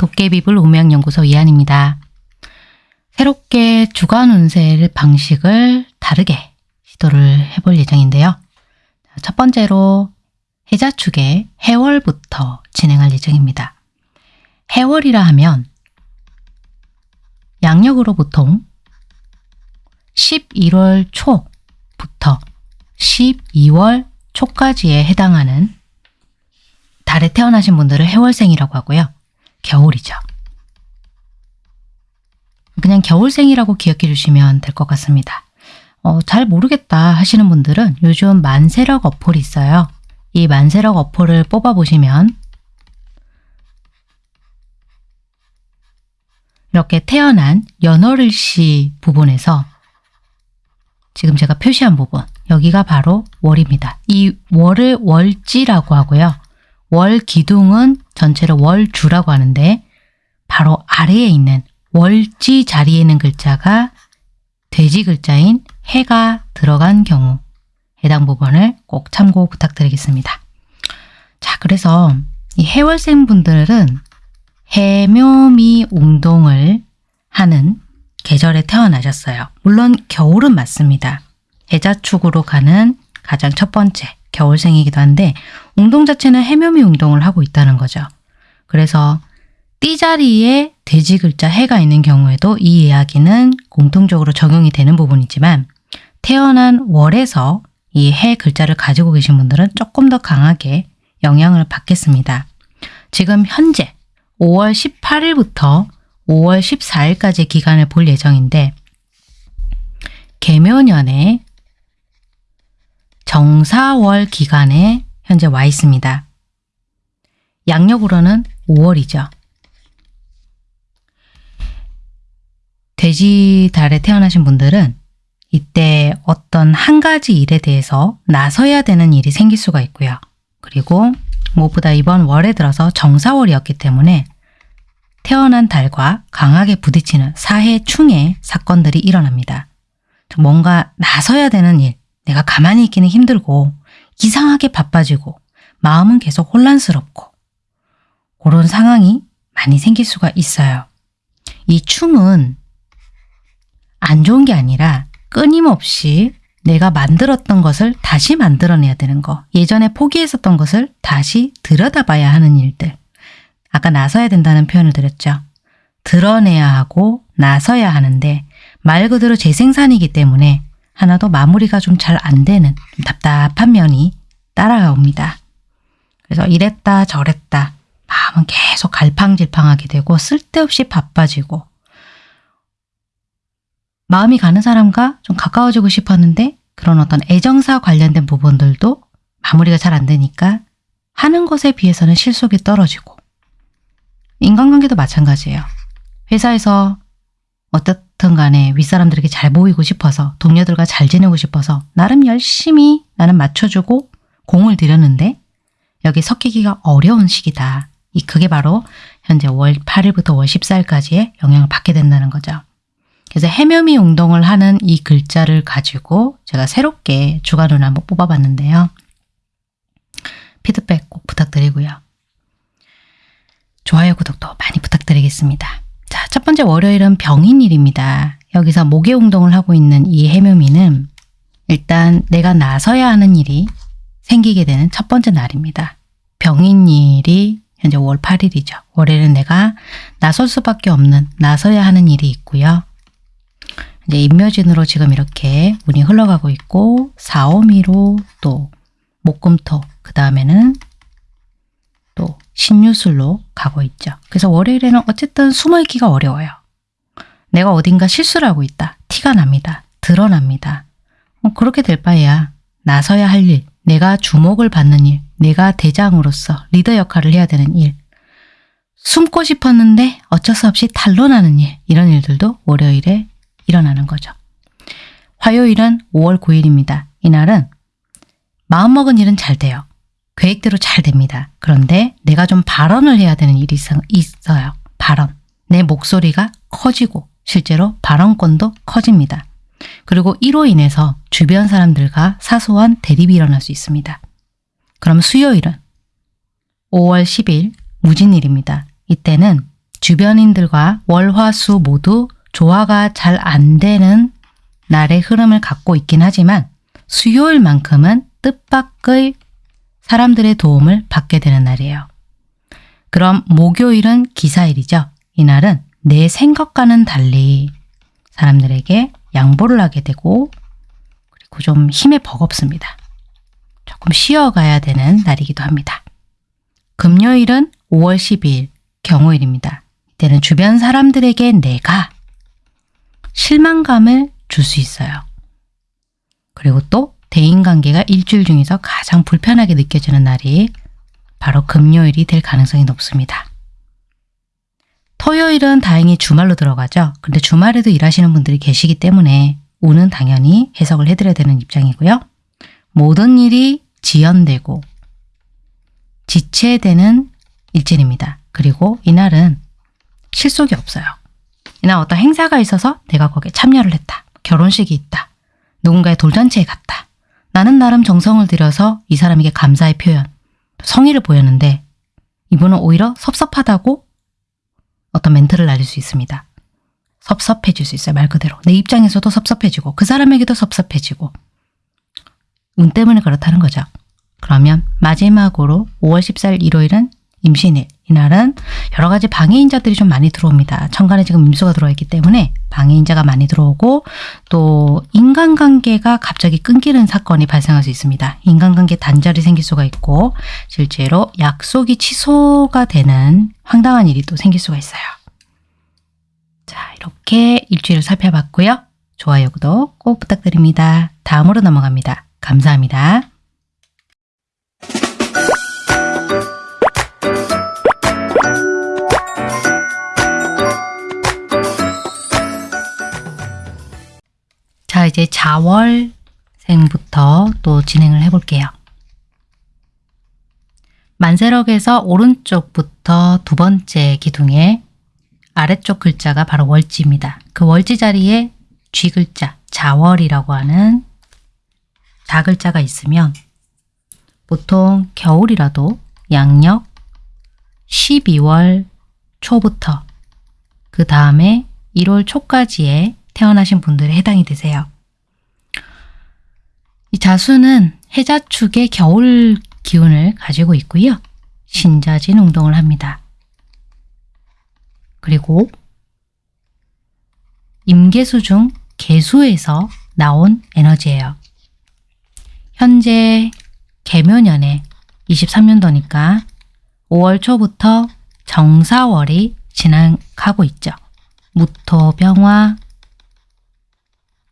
도깨비불 운명연구소 이한입니다. 새롭게 주간 운세 방식을 다르게 시도를 해볼 예정인데요. 첫 번째로 해자축의 해월부터 진행할 예정입니다. 해월이라 하면 양력으로 보통 11월 초부터 12월 초까지에 해당하는 달에 태어나신 분들을 해월생이라고 하고요. 겨울이죠. 그냥 겨울생이라고 기억해 주시면 될 것 같습니다. 어, 잘 모르겠다 하시는 분들은 요즘 만세력 어플이 있어요. 이 만세력 어플을 뽑아보시면 이렇게 태어난 연월일시 부분에서 지금 제가 표시한 부분 여기가 바로 월입니다. 이 월을 월지라고 하고요. 월 기둥은 전체를 월주라고 하는데 바로 아래에 있는 월지 자리에 있는 글자가 돼지 글자인 해가 들어간 경우 해당 부분을 꼭 참고 부탁드리겠습니다. 자 그래서 이 해월생 분들은 해묘미 웅동을 하는 계절에 태어나셨어요. 물론 겨울은 맞습니다. 해자축으로 가는 가장 첫 번째 겨울생이기도 한데 웅동 자체는 해묘미 웅동을 하고 있다는 거죠. 그래서 띠자리에 돼지 글자 해가 있는 경우에도 이 이야기는 공통적으로 적용이 되는 부분이지만 태어난 월에서 이 해 글자를 가지고 계신 분들은 조금 더 강하게 영향을 받겠습니다. 지금 현재 5월 18일부터 5월 14일까지 기간을 볼 예정인데 개묘년에 정사월 기간에 현재 와 있습니다. 양력으로는 5월이죠. 돼지 달에 태어나신 분들은 이때 어떤 한 가지 일에 대해서 나서야 되는 일이 생길 수가 있고요. 그리고 무엇보다 이번 월에 들어서 정사월이었기 때문에 태어난 달과 강하게 부딪히는 사해 충의 사건들이 일어납니다. 뭔가 나서야 되는 일, 내가 가만히 있기는 힘들고 이상하게 바빠지고 마음은 계속 혼란스럽고 그런 상황이 많이 생길 수가 있어요. 이 충은 안 좋은 게 아니라 끊임없이 내가 만들었던 것을 다시 만들어내야 되는 거 예전에 포기했었던 것을 다시 들여다봐야 하는 일들 아까 나서야 된다는 표현을 드렸죠. 드러내야 하고 나서야 하는데 말 그대로 재생산이기 때문에 하나도 마무리가 좀 잘 안 되는 좀 답답한 면이 따라옵니다. 그래서 이랬다 저랬다 마음은 계속 갈팡질팡하게 되고 쓸데없이 바빠지고 마음이 가는 사람과 좀 가까워지고 싶었는데 그런 어떤 애정사 관련된 부분들도 마무리가 잘 안 되니까 하는 것에 비해서는 실속이 떨어지고 인간관계도 마찬가지예요. 회사에서 어 떻든 간에 윗사람들에게 잘 보이고 싶어서 동료들과 잘 지내고 싶어서 나름 열심히 나는 맞춰주고 공을 들였는데 여기 섞이기가 어려운 시기다. 이 그게 바로 현재 월 8일부터 월 14일까지의 영향을 받게 된다는 거죠. 그래서 해묘미 운동을 하는 이 글자를 가지고 제가 새롭게 주간을 한번 뽑아봤는데요. 피드백 꼭 부탁드리고요. 좋아요, 구독도 많이 부탁드리겠습니다. 자, 첫 번째 월요일은 병인일입니다. 여기서 목의 운동을 하고 있는 이 해묘미는 일단 내가 나서야 하는 일이 생기게 되는 첫 번째 날입니다. 병인일이 현재 월 8일이죠. 월요일은 내가 나설 수밖에 없는 나서야 하는 일이 있고요. 이제 인묘진으로 지금 이렇게 운이 흘러가고 있고 사오미로 또 목금토 그 다음에는 또 신유술로 가고 있죠. 그래서 월요일에는 어쨌든 숨어있기가 어려워요. 내가 어딘가 실수를 하고 있다. 티가 납니다. 드러납니다. 어, 그렇게 될 바에야 나서야 할 일, 내가 주목을 받는 일, 내가 대장으로서 리더 역할을 해야 되는 일, 숨고 싶었는데 어쩔 수 없이 탄로나는 일, 이런 일들도 월요일에 일어나는 거죠. 화요일은 5월 9일입니다. 이날은 마음먹은 일은 잘 돼요. 계획대로 잘 됩니다. 그런데 내가 좀 발언을 해야 되는 일이 있어요. 발언. 내 목소리가 커지고 실제로 발언권도 커집니다. 그리고 이로 인해서 주변 사람들과 사소한 대립이 일어날 수 있습니다. 그럼 수요일은 5월 10일 무진일입니다. 이때는 주변인들과 월화수 모두 조화가 잘 안 되는 날의 흐름을 갖고 있긴 하지만 수요일만큼은 뜻밖의 사람들의 도움을 받게 되는 날이에요. 그럼 목요일은 기사일이죠. 이날은 내 생각과는 달리 사람들에게 양보를 하게 되고 그리고 좀 힘에 버겁습니다. 조금 쉬어가야 되는 날이기도 합니다. 금요일은 5월 12일 경호일입니다. 이때는 주변 사람들에게 내가 실망감을 줄 수 있어요. 그리고 또 대인관계가 일주일 중에서 가장 불편하게 느껴지는 날이 바로 금요일이 될 가능성이 높습니다. 토요일은 다행히 주말로 들어가죠. 근데 주말에도 일하시는 분들이 계시기 때문에 오는 당연히 해석을 해드려야 되는 입장이고요. 모든 일이 지연되고 지체되는 일진입니다. 그리고 이날은 실속이 없어요. 이날 어떤 행사가 있어서 내가 거기에 참여를 했다. 결혼식이 있다. 누군가의 돌잔치에 갔다. 나는 나름 정성을 들여서 이 사람에게 감사의 표현, 성의를 보였는데 이분은 오히려 섭섭하다고 어떤 멘트를 날릴 수 있습니다. 섭섭해질 수 있어요. 말 그대로. 내 입장에서도 섭섭해지고 그 사람에게도 섭섭해지고 운 때문에 그렇다는 거죠. 그러면 마지막으로 5월 14일 일요일은 임신일. 이날은 여러 가지 방해인자들이 좀 많이 들어옵니다. 천간에 지금 임수가 들어있기 때문에 방해인자가 많이 들어오고 또 인간관계가 갑자기 끊기는 사건이 발생할 수 있습니다. 인간관계 단절이 생길 수가 있고 실제로 약속이 취소가 되는 황당한 일이 또 생길 수가 있어요. 자 이렇게 일주일을 살펴봤고요. 좋아요, 구독 꼭 부탁드립니다. 다음으로 넘어갑니다. 감사합니다. 자, 이제 자월생부터 또 진행을 해볼게요. 만세력에서 오른쪽부터 두 번째 기둥에 아래쪽 글자가 바로 월지입니다. 그 월지 자리에 쥐 글자, 자월이라고 하는 다글자가 있으면 보통 겨울이라도 양력 12월 초부터 그 다음에 1월 초까지에 태어나신 분들에 해당이 되세요. 이 자수는 해자축의 겨울 기운을 가지고 있고요. 신자진 운동을 합니다. 그리고 임계수 중 개수에서 나온 에너지예요. 현재 개묘년에 23년도니까 5월 초부터 정사월이 진행하고 있죠. 무토병화,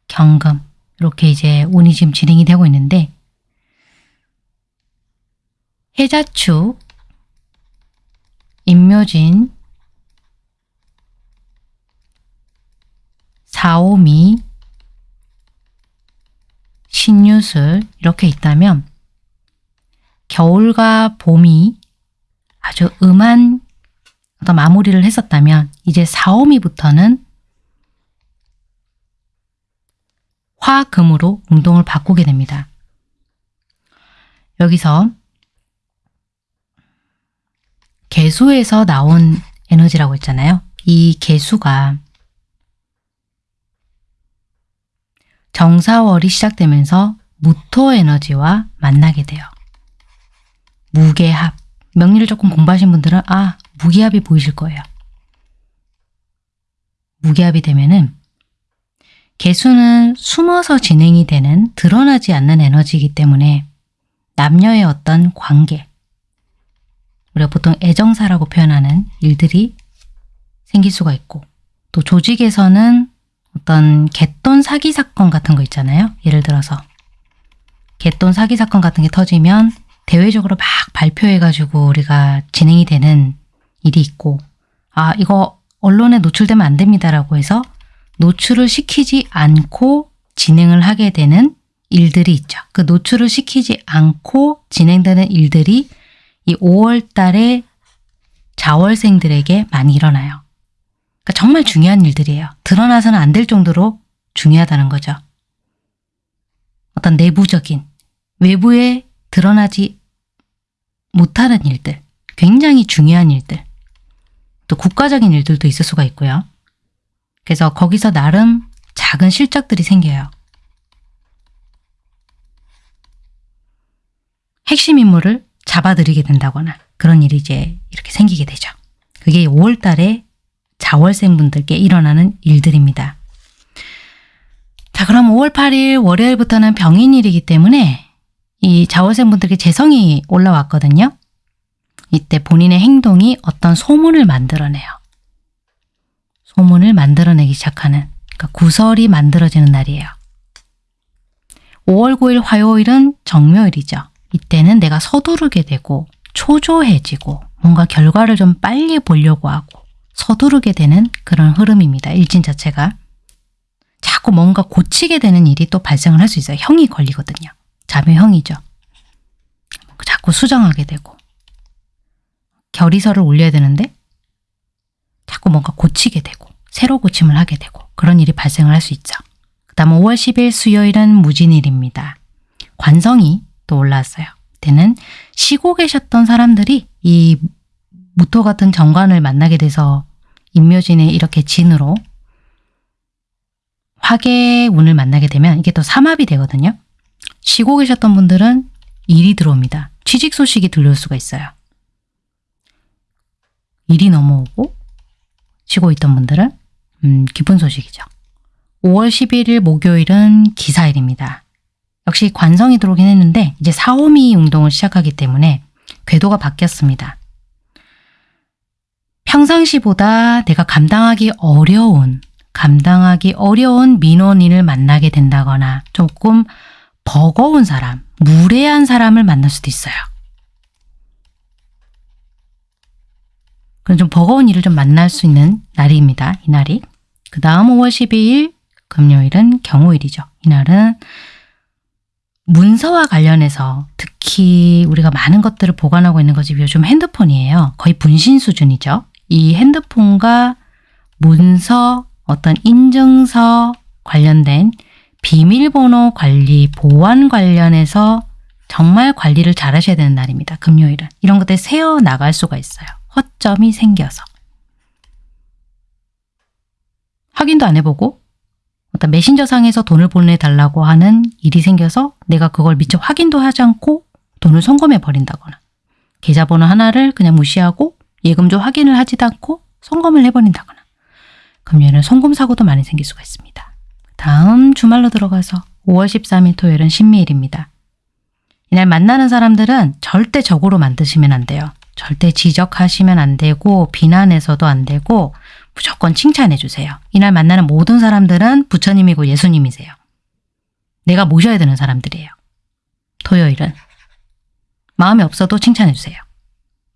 경금. 이렇게 이제 운이 지금 진행이 되고 있는데 해자축, 임묘진, 사오미, 신유술 이렇게 있다면 겨울과 봄이 아주 음한 어떤 마무리를 했었다면 이제 사오미부터는 화금으로 운동을 바꾸게 됩니다. 여기서 개수에서 나온 에너지라고 했잖아요. 이 개수가 정사월이 시작되면서 무토 에너지와 만나게 돼요. 무게합. 명리를 조금 공부하신 분들은 아 무기합이 보이실 거예요. 무게합이 되면은 개수는 숨어서 진행이 되는 드러나지 않는 에너지이기 때문에 남녀의 어떤 관계 우리가 보통 애정사라고 표현하는 일들이 생길 수가 있고 또 조직에서는 어떤 갯돈 사기 사건 같은 거 있잖아요. 예를 들어서 갯돈 사기 사건 같은 게 터지면 대외적으로 막 발표해가지고 우리가 진행이 되는 일이 있고 아 이거 언론에 노출되면 안 됩니다라고 해서 노출을 시키지 않고 진행을 하게 되는 일들이 있죠. 그 노출을 시키지 않고 진행되는 일들이 이 5월 달에 자월생들에게 많이 일어나요. 그러니까 정말 중요한 일들이에요. 드러나서는 안 될 정도로 중요하다는 거죠. 어떤 내부적인 외부에 드러나지 못하는 일들, 굉장히 중요한 일들 또 국가적인 일들도 있을 수가 있고요. 그래서 거기서 나름 작은 실적들이 생겨요. 핵심 인물을 잡아들이게 된다거나 그런 일이 이제 이렇게 생기게 되죠. 그게 5월 달에 자월생 분들께 일어나는 일들입니다. 자, 그럼 5월 8일 월요일부터는 병인일이기 때문에 이 자월생 분들께 재성이 올라왔거든요. 이때 본인의 행동이 어떤 소문을 만들어내요. 소문을 만들어내기 시작하는 그러니까 구설이 만들어지는 날이에요. 5월 9일 화요일은 정묘일이죠. 이때는 내가 서두르게 되고 초조해지고 뭔가 결과를 좀 빨리 보려고 하고 서두르게 되는 그런 흐름입니다. 일진 자체가. 자꾸 뭔가 고치게 되는 일이 또 발생을 할 수 있어요. 형이 걸리거든요. 자묘형이죠. 자꾸 수정하게 되고 결의서를 올려야 되는데 자꾸 뭔가 고치게 되고 새로 고침을 하게 되고 그런 일이 발생을 할 수 있죠. 그 다음 5월 10일 수요일은 무진일입니다. 관성이 또 올라왔어요. 때는 쉬고 계셨던 사람들이 이 무토 같은 정관을 만나게 돼서 인묘진의 이렇게 진으로 화계 운을 만나게 되면 이게 또 삼합이 되거든요. 쉬고 계셨던 분들은 일이 들어옵니다. 취직 소식이 들려올 수가 있어요. 일이 넘어오고 쉬고 있던 분들은 음, 기쁜 소식이죠. 5월 11일 목요일은 기사일입니다. 역시 관성이 들어오긴 했는데 이제 사오미 운동을 시작하기 때문에 궤도가 바뀌었습니다. 평상시보다 내가 감당하기 어려운 감당하기 어려운 민원인을 만나게 된다거나 조금 버거운 사람, 무례한 사람을 만날 수도 있어요. 그런 좀 버거운 일을 좀 만날 수 있는 날입니다. 이 날이. 그 다음 5월 12일 금요일은 경호일이죠. 이날은 문서와 관련해서 특히 우리가 많은 것들을 보관하고 있는 것이 요즘 핸드폰이에요. 거의 분신 수준이죠. 이 핸드폰과 문서, 어떤 인증서 관련된 비밀번호 관리, 보안 관련해서 정말 관리를 잘 하셔야 되는 날입니다. 금요일은. 이런 것들이 새어 나갈 수가 있어요. 허점이 생겨서. 확인도 안 해보고 어떤 메신저상에서 돈을 보내달라고 하는 일이 생겨서 내가 그걸 미처 확인도 하지 않고 돈을 송금해 버린다거나 계좌번호 하나를 그냥 무시하고 예금조 확인을 하지도 않고 송금을 해버린다거나 금요일은 송금 사고도 많이 생길 수가 있습니다. 다음 주말로 들어가서 5월 13일 토요일은 신미일입니다. 이날 만나는 사람들은 절대 적으로 만드시면 안 돼요. 절대 지적하시면 안 되고 비난해서도 안 되고 무조건 칭찬해 주세요. 이날 만나는 모든 사람들은 부처님이고 예수님이세요. 내가 모셔야 되는 사람들이에요. 토요일은 마음이 없어도 칭찬해 주세요.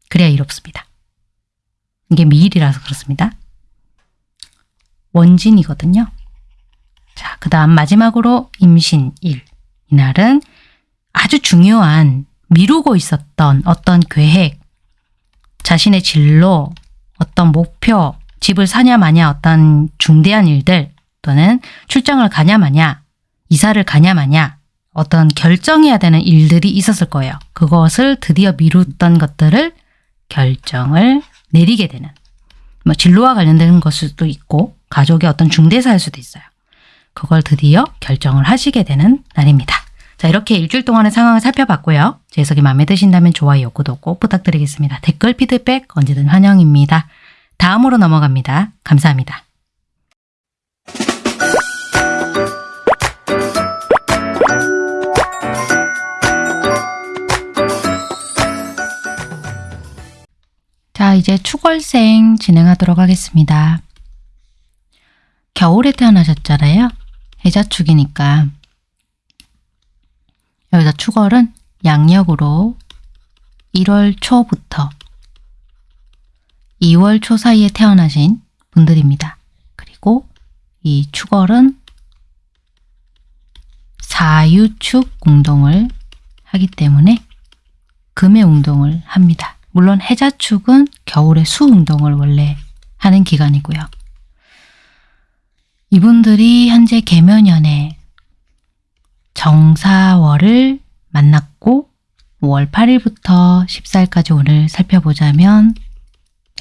그래야 일 없습니다. 이게 미일이라서 그렇습니다. 원진이거든요. 자, 그 다음 마지막으로 임신일. 이날은 아주 중요한 미루고 있었던 어떤 계획, 자신의 진로, 어떤 목표, 집을 사냐 마냐 어떤 중대한 일들 또는 출장을 가냐 마냐, 이사를 가냐 마냐 어떤 결정해야 되는 일들이 있었을 거예요. 그것을 드디어 미뤘던 것들을 결정을 내리게 되는 뭐 진로와 관련된 것일 수도 있고 가족의 어떤 중대사일 수도 있어요. 그걸 드디어 결정을 하시게 되는 날입니다. 자 이렇게 일주일 동안의 상황을 살펴봤고요. 제 해석이 마음에 드신다면 좋아요, 구독 꼭 부탁드리겠습니다. 댓글, 피드백 언제든 환영입니다. 다음으로 넘어갑니다. 감사합니다. 자, 이제 추월생 진행하도록 하겠습니다. 겨울에 태어나셨잖아요. 해자축이니까 여기서 추월은 양력으로 1월 초부터 2월 초 사이에 태어나신 분들입니다. 그리고 이 축월은 사유축 운동을 하기 때문에 금의 운동을 합니다. 물론 해자축은 겨울에 수 운동을 원래 하는 기간이고요. 이분들이 현재 개면연에 정사월을 만났고 5월 8일부터 14일까지 오늘 살펴보자면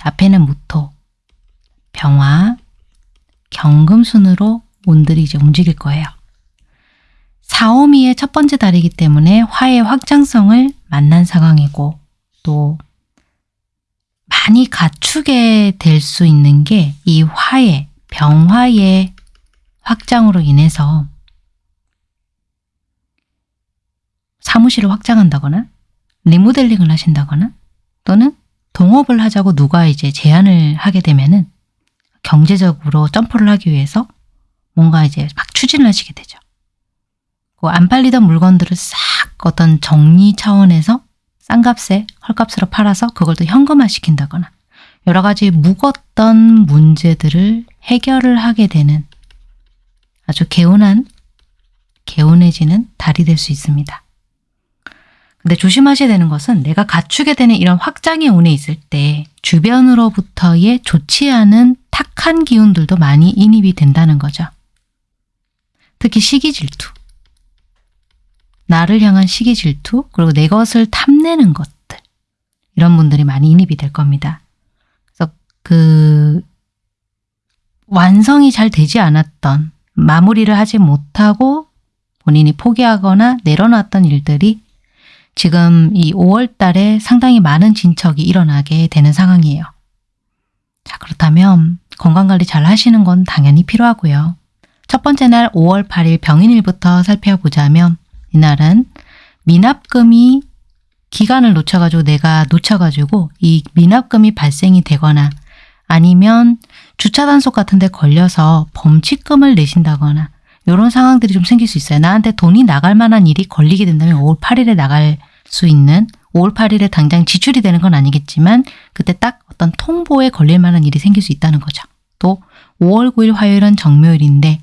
앞에는 무토, 병화, 경금순으로 운들이 이제 움직일 거예요. 사오미의 첫 번째 달이기 때문에 화의 확장성을 만난 상황이고 또 많이 갖추게 될 수 있는 게 이 화의 병화의 확장으로 인해서 사무실을 확장한다거나 리모델링을 하신다거나 또는 동업을 하자고 누가 이제 제안을 하게 되면은 경제적으로 점프를 하기 위해서 뭔가 이제 막 추진을 하시게 되죠. 그안 팔리던 물건들을 싹 어떤 정리 차원에서 싼 값에 헐값으로 팔아서 그걸 또 현금화 시킨다거나 여러 가지 묵었던 문제들을 해결을 하게 되는 아주 개운한 개운해지는 달이 될 수 있습니다. 근데 조심하셔야 되는 것은 내가 갖추게 되는 이런 확장의 운에 있을 때 주변으로부터의 좋지 않은 탁한 기운들도 많이 인입이 된다는 거죠. 특히 시기 질투. 나를 향한 시기 질투, 그리고 내 것을 탐내는 것들. 이런 분들이 많이 인입이 될 겁니다. 그래서 그 완성이 잘 되지 않았던 마무리를 하지 못하고 본인이 포기하거나 내려놨던 일들이 지금 이 5월 달에 상당히 많은 진척이 일어나게 되는 상황이에요. 자, 그렇다면 건강관리 잘 하시는 건 당연히 필요하고요. 첫 번째 날 5월 8일 병인일부터 살펴보자면 이날은 미납금이 기간을 놓쳐가지고 내가 놓쳐가지고 이 미납금이 발생이 되거나 아니면 주차 단속 같은 데 걸려서 범칙금을 내신다거나 이런 상황들이 좀 생길 수 있어요. 나한테 돈이 나갈 만한 일이 걸리게 된다면 5월 8일에 나갈 수 있는 5월 8일에 당장 지출이 되는 건 아니겠지만 그때 딱 어떤 통보에 걸릴 만한 일이 생길 수 있다는 거죠. 또 5월 9일 화요일은 정묘일인데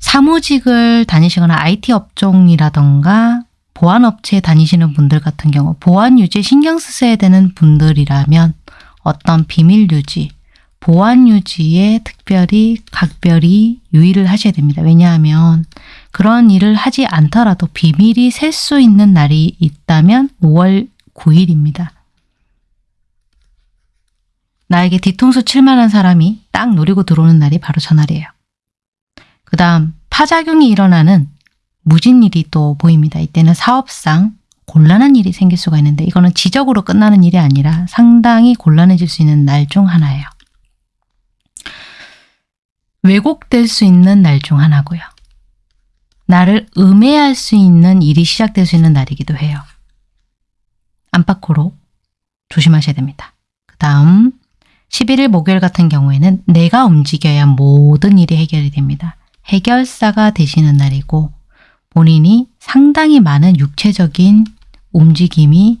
사무직을 다니시거나 IT 업종이라던가 보안업체에 다니시는 분들 같은 경우 보안 유지에 신경 쓰셔야 되는 분들이라면 어떤 비밀 유지, 보안 유지에 특별히 각별히 유의를 하셔야 됩니다. 왜냐하면 그런 일을 하지 않더라도 비밀이 셀 수 있는 날이 있다면 5월 9일입니다. 나에게 뒤통수 칠만한 사람이 딱 노리고 들어오는 날이 바로 저 날이에요. 그 다음 파작용이 일어나는 무진일이 또 보입니다. 이때는 사업상 곤란한 일이 생길 수가 있는데 이거는 지적으로 끝나는 일이 아니라 상당히 곤란해질 수 있는 날 중 하나예요. 왜곡될 수 있는 날 중 하나고요. 나를 음해할 수 있는 일이 시작될 수 있는 날이기도 해요. 안팎으로 조심하셔야 됩니다. 그 다음 11일 목요일 같은 경우에는 내가 움직여야 모든 일이 해결이 됩니다. 해결사가 되시는 날이고 본인이 상당히 많은 육체적인 움직임이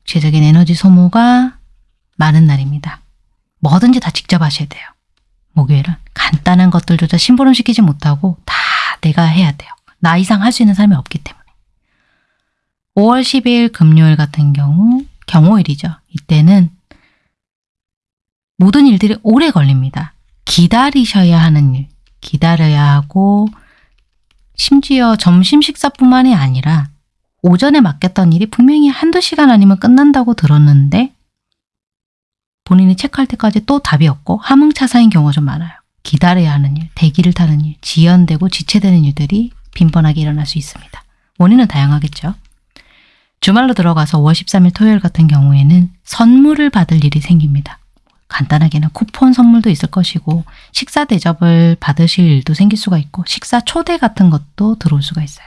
육체적인 에너지 소모가 많은 날입니다. 뭐든지 다 직접 하셔야 돼요. 목요일은 간단한 것들조차 심부름 시키지 못하고 다 내가 해야 돼요. 나 이상 할 수 있는 사람이 없기 때문에. 5월 10일 금요일 같은 경우 경호일이죠. 이때는 모든 일들이 오래 걸립니다. 기다리셔야 하는 일, 기다려야 하고 심지어 점심 식사뿐만이 아니라 오전에 맡겼던 일이 분명히 한두 시간 아니면 끝난다고 들었는데 본인이 체크할 때까지 또 답이 없고 하몽차사인 경우가 좀 많아요. 기다려야 하는 일, 대기를 타는 일, 지연되고 지체되는 일들이 빈번하게 일어날 수 있습니다. 원인은 다양하겠죠. 주말로 들어가서 5월 13일 토요일 같은 경우에는 선물을 받을 일이 생깁니다. 간단하게는 쿠폰 선물도 있을 것이고 식사 대접을 받으실 일도 생길 수가 있고 식사 초대 같은 것도 들어올 수가 있어요.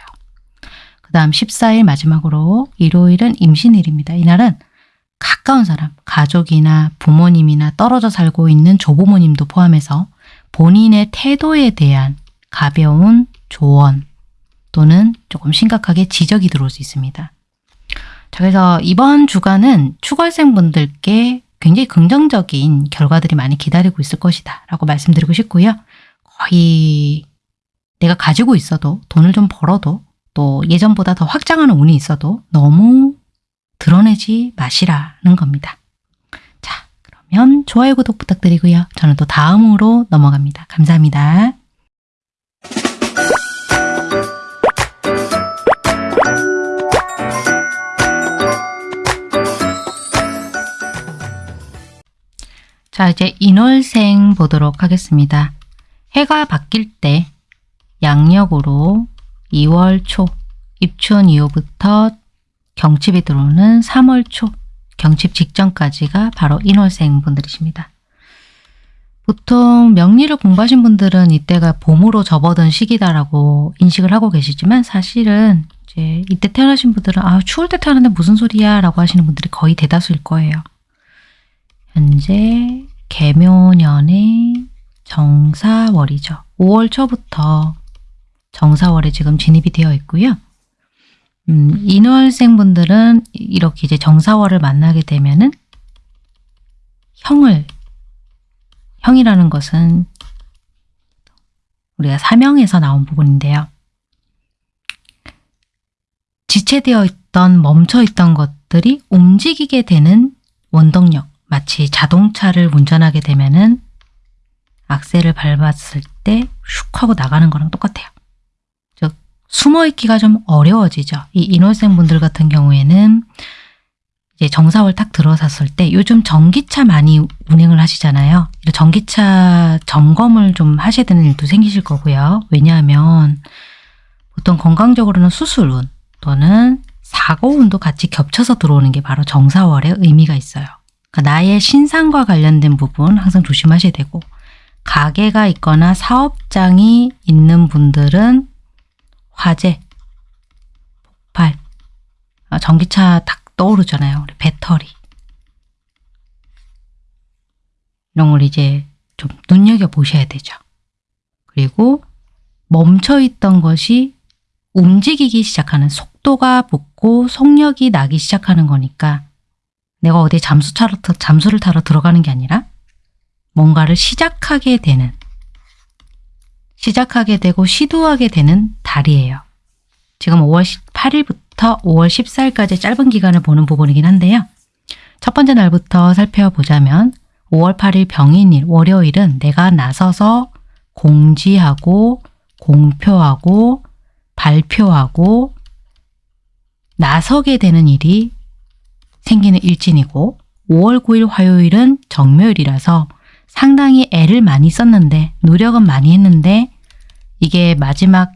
그 다음 14일 마지막으로 일요일은 임신일입니다. 이날은 가까운 사람, 가족이나 부모님이나 떨어져 살고 있는 조부모님도 포함해서 본인의 태도에 대한 가벼운 조언 또는 조금 심각하게 지적이 들어올 수 있습니다. 자, 그래서 이번 주간은 추걸생분들께 굉장히 긍정적인 결과들이 많이 기다리고 있을 것이다 라고 말씀드리고 싶고요. 거의 내가 가지고 있어도 돈을 좀 벌어도 또 예전보다 더 확장하는 운이 있어도 너무 드러내지 마시라는 겁니다. 자, 그러면 좋아요, 구독 부탁드리고요. 저는 또 다음으로 넘어갑니다. 감사합니다. 자, 이제 인월생 보도록 하겠습니다. 해가 바뀔 때 양력으로 2월 초, 입춘 이후부터 경칩이 들어오는 3월 초, 경칩 직전까지가 바로 인월생 분들이십니다. 보통 명리를 공부하신 분들은 이때가 봄으로 접어든 시기다라고 인식을 하고 계시지만 사실은 이제 이때 태어나신 분들은 아 추울 때 태어났는데 무슨 소리야 라고 하시는 분들이 거의 대다수일 거예요. 현재 개묘년의 정사월이죠. 5월 초부터 정사월에 지금 진입이 되어 있고요. 음, 인월생 분들은 이렇게 이제 정사월을 만나게 되면은 형을 형이라는 것은 우리가 사명에서 나온 부분인데요. 지체되어 있던 멈춰 있던 것들이 움직이게 되는 원동력 마치 자동차를 운전하게 되면은 악셀을 밟았을 때 슉 하고 나가는 거랑 똑같아요. 즉 숨어있기가 좀 어려워지죠. 이 인월생 분들 같은 경우에는 이제 정사월 딱 들어섰을 때 요즘 전기차 많이 운행을 하시잖아요. 전기차 점검을 좀 하셔야 되는 일도 생기실 거고요. 왜냐하면 보통 건강적으로는 수술운 또는 사고운도 같이 겹쳐서 들어오는 게 바로 정사월의 의미가 있어요. 그러니까 나의 신상과 관련된 부분 항상 조심하셔야 되고 가게가 있거나 사업장이 있는 분들은 화재, 폭발, 아, 전기차 딱 떠오르잖아요. 배터리. 이런 걸 이제 좀 눈여겨보셔야 되죠. 그리고 멈춰있던 것이 움직이기 시작하는 속도가 붙고 속력이 나기 시작하는 거니까 내가 어디 잠수 타러, 잠수를 타러 들어가는 게 아니라 뭔가를 시작하게 되는 시작하게 되고 시도하게 되는 달이에요. 지금 5월 18일부터 5월 14일까지 짧은 기간을 보는 부분이긴 한데요. 첫 번째 날부터 살펴보자면 5월 8일 병인일 월요일은 내가 나서서 공지하고 공표하고 발표하고 나서게 되는 일이 생기는 일진이고 5월 9일 화요일은 정묘일이라서 상당히 애를 많이 썼는데 노력은 많이 했는데 이게 마지막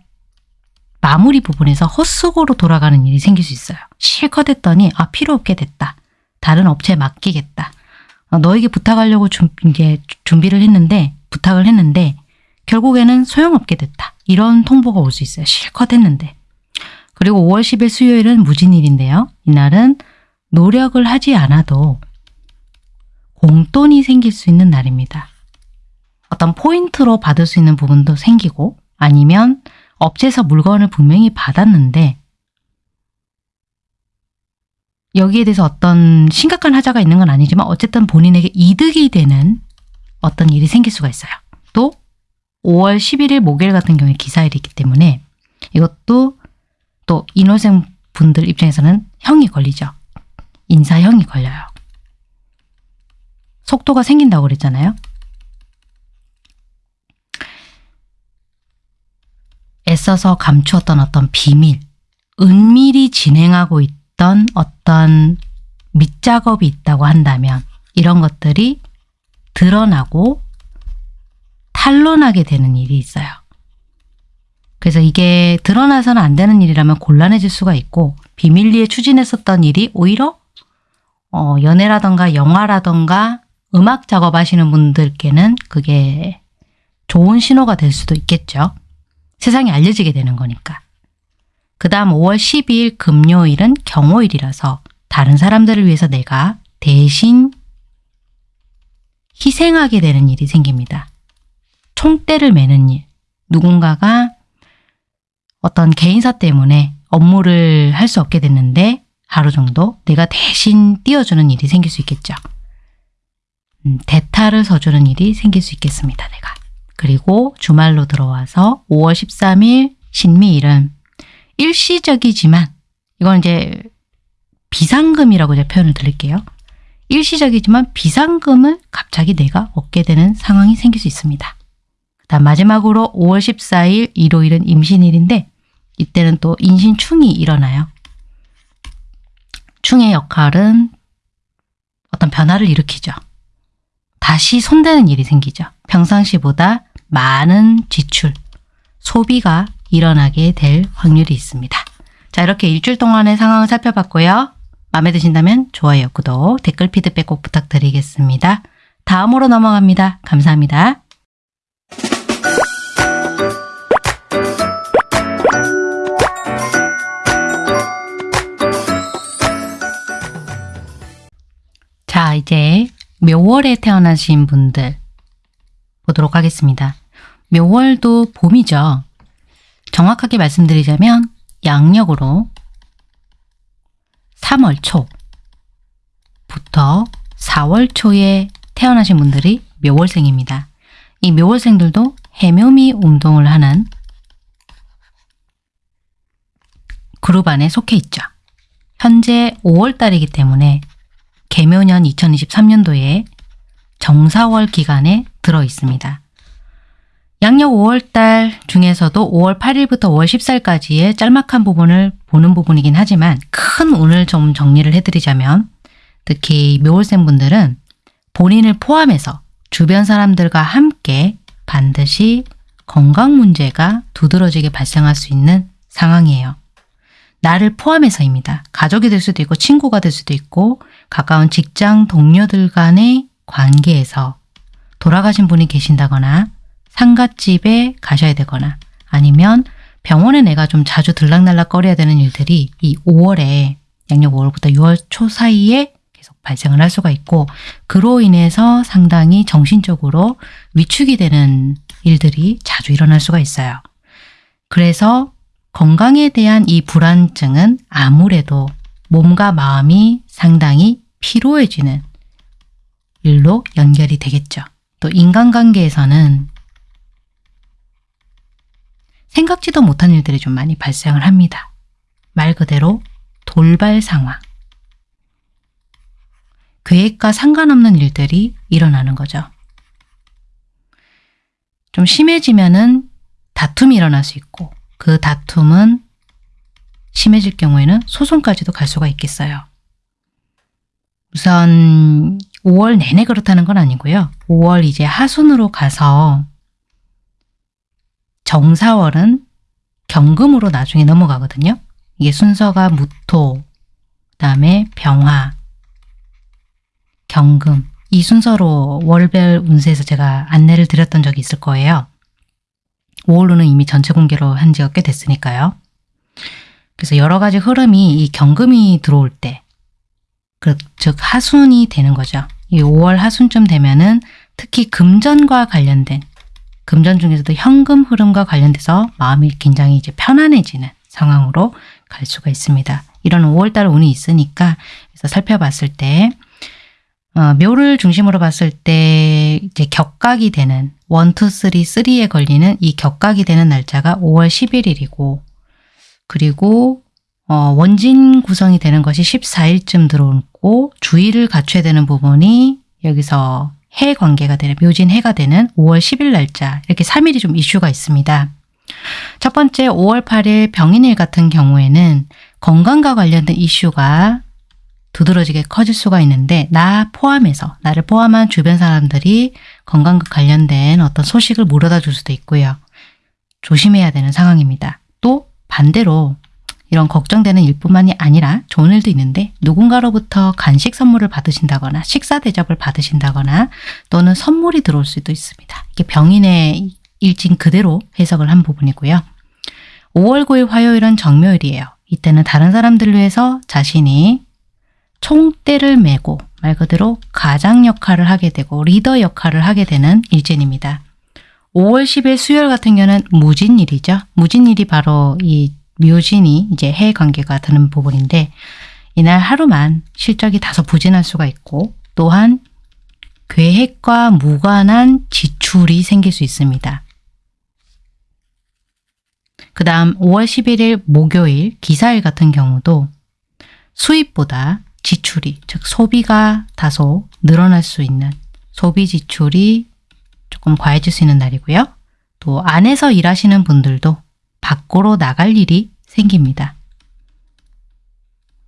마무리 부분에서 헛수고로 돌아가는 일이 생길 수 있어요. 실컷 했더니 아 필요 없게 됐다. 다른 업체에 맡기겠다. 어, 너에게 부탁하려고 준, 이게 준비를 했는데 부탁을 했는데 결국에는 소용없게 됐다. 이런 통보가 올 수 있어요. 실컷 했는데. 그리고 5월 10일 수요일은 무진일인데요. 이날은 노력을 하지 않아도 공돈이 생길 수 있는 날입니다. 어떤 포인트로 받을 수 있는 부분도 생기고 아니면 업체에서 물건을 분명히 받았는데 여기에 대해서 어떤 심각한 하자가 있는 건 아니지만 어쨌든 본인에게 이득이 되는 어떤 일이 생길 수가 있어요. 또 5월 11일 목요일 같은 경우에 기사일이 있기 때문에 이것도 또 인호생 분들 입장에서는 형이 걸리죠. 인사형이 걸려요. 속도가 생긴다고 그랬잖아요. 애써서 감추었던 어떤 비밀, 은밀히 진행하고 있던 어떤 밑작업이 있다고 한다면 이런 것들이 드러나고 탄론하게 되는 일이 있어요. 그래서 이게 드러나서는 안 되는 일이라면 곤란해질 수가 있고 비밀리에 추진했었던 일이 오히려 어, 연애라던가 영화라던가 음악 작업하시는 분들께는 그게 좋은 신호가 될 수도 있겠죠. 세상에 알려지게 되는 거니까. 그 다음 5월 12일 금요일은 경호일이라서 다른 사람들을 위해서 내가 대신 희생하게 되는 일이 생깁니다. 총대를 매는 일. 누군가가 어떤 개인사 때문에 업무를 할 수 없게 됐는데 하루 정도 내가 대신 띄워주는 일이 생길 수 있겠죠. 음, 대타를 서주는 일이 생길 수 있겠습니다. 내가. 그리고 주말로 들어와서 5월 13일 신미일은 일시적이지만 이건 이제 비상금이라고 제가 표현을 드릴게요. 일시적이지만 비상금을 갑자기 내가 얻게 되는 상황이 생길 수 있습니다. 다음 마지막으로 5월 14일 일요일은 임신일인데 이때는 또 인신충이 일어나요. 충의 역할은 어떤 변화를 일으키죠. 다시 손대는 일이 생기죠. 평상시보다 많은 지출, 소비가 일어나게 될 확률이 있습니다. 자 이렇게 일주일 동안의 상황을 살펴봤고요. 마음에 드신다면 좋아요, 구독, 댓글 피드백 꼭 부탁드리겠습니다. 다음으로 넘어갑니다. 감사합니다. 자, 이제 묘월에 태어나신 분들 보도록 하겠습니다. 묘월도 봄이죠. 정확하게 말씀드리자면 양력으로 3월 초부터 4월 초에 태어나신 분들이 묘월생입니다. 이 묘월생들도 해묘미 운동을 하는 그룹 안에 속해 있죠. 현재 5월달이기 때문에 개묘년 2023년도에 정사월 기간에 들어 있습니다. 양력 5월달 중에서도 5월 8일부터 5월 14일까지의 짤막한 부분을 보는 부분이긴 하지만 큰 운을 좀 정리를 해드리자면 특히 묘월생 분들은 본인을 포함해서 주변 사람들과 함께 반드시 건강 문제가 두드러지게 발생할 수 있는 상황이에요. 나를 포함해서입니다. 가족이 될 수도 있고 친구가 될 수도 있고 가까운 직장 동료들 간의 관계에서 돌아가신 분이 계신다거나 상갓집에 가셔야 되거나 아니면 병원에 내가 좀 자주 들락날락 거려야 되는 일들이 이 5월에 양력 5월부터 6월 초 사이에 계속 발생을 할 수가 있고 그로 인해서 상당히 정신적으로 위축이 되는 일들이 자주 일어날 수가 있어요. 그래서 건강에 대한 이 불안증은 아무래도 몸과 마음이 상당히 피로해지는 일로 연결이 되겠죠. 또 인간관계에서는 생각지도 못한 일들이 좀 많이 발생을 합니다. 말 그대로 돌발 상황. 계획과 상관없는 일들이 일어나는 거죠. 좀 심해지면 은 다툼이 일어날 수 있고 그 다툼은 심해질 경우에는 소송까지도 갈 수가 있겠어요. 우선 5월 내내 그렇다는 건 아니고요. 5월 이제 하순으로 가서 정사월은 경금으로 나중에 넘어가거든요. 이게 순서가 무토, 그 다음에 병화, 경금 이 순서로 월별 운세에서 제가 안내를 드렸던 적이 있을 거예요. 5월로는 이미 전체 공개로 한 지가 꽤 됐으니까요. 그래서 여러 가지 흐름이 이 경금이 들어올 때, 그, 즉 하순이 되는 거죠. 이 5월 하순쯤 되면은 특히 금전과 관련된 금전 중에서도 현금 흐름과 관련돼서 마음이 굉장히 이제 편안해지는 상황으로 갈 수가 있습니다. 이런 5월달 운이 있으니까 그래서 살펴봤을 때 어, 묘를 중심으로 봤을 때 이제 격각이 되는 1, 2, 3, 3에 걸리는 이 격각이 되는 날짜가 5월 11일이고 그리고 어, 원진 구성이 되는 것이 14일쯤 들어오고 주의를 갖춰야 되는 부분이 여기서 해 관계가 되는 묘진 해가 되는 5월 10일 날짜 이렇게 3일이 좀 이슈가 있습니다. 첫 번째 5월 8일 병인일 같은 경우에는 건강과 관련된 이슈가 두드러지게 커질 수가 있는데 나 포함해서 나를 포함한 주변 사람들이 건강과 관련된 어떤 소식을 물어다 줄 수도 있고요. 조심해야 되는 상황입니다. 또 반대로 이런 걱정되는 일뿐만이 아니라 좋은 일도 있는데 누군가로부터 간식 선물을 받으신다거나 식사 대접을 받으신다거나 또는 선물이 들어올 수도 있습니다. 이게 병인의 일진 그대로 해석을 한 부분이고요. 5월 9일 화요일은 정묘일이에요. 이때는 다른 사람들을 위해서 자신이 총대를 메고 말 그대로 가장 역할을 하게 되고 리더 역할을 하게 되는 일진입니다. 5월 10일 수요일 같은 경우는 무진일이죠. 무진일이 바로 이 묘진이 이제 해 관계가 드는 부분인데 이날 하루만 실적이 다소 부진할 수가 있고 또한 계획과 무관한 지출이 생길 수 있습니다. 그 다음 5월 11일 목요일 기사일 같은 경우도 수입보다 지출이 즉 소비가 다소 늘어날 수 있는 소비 지출이 조금 과해질 수 있는 날이고요. 또 안에서 일하시는 분들도 밖으로 나갈 일이 생깁니다.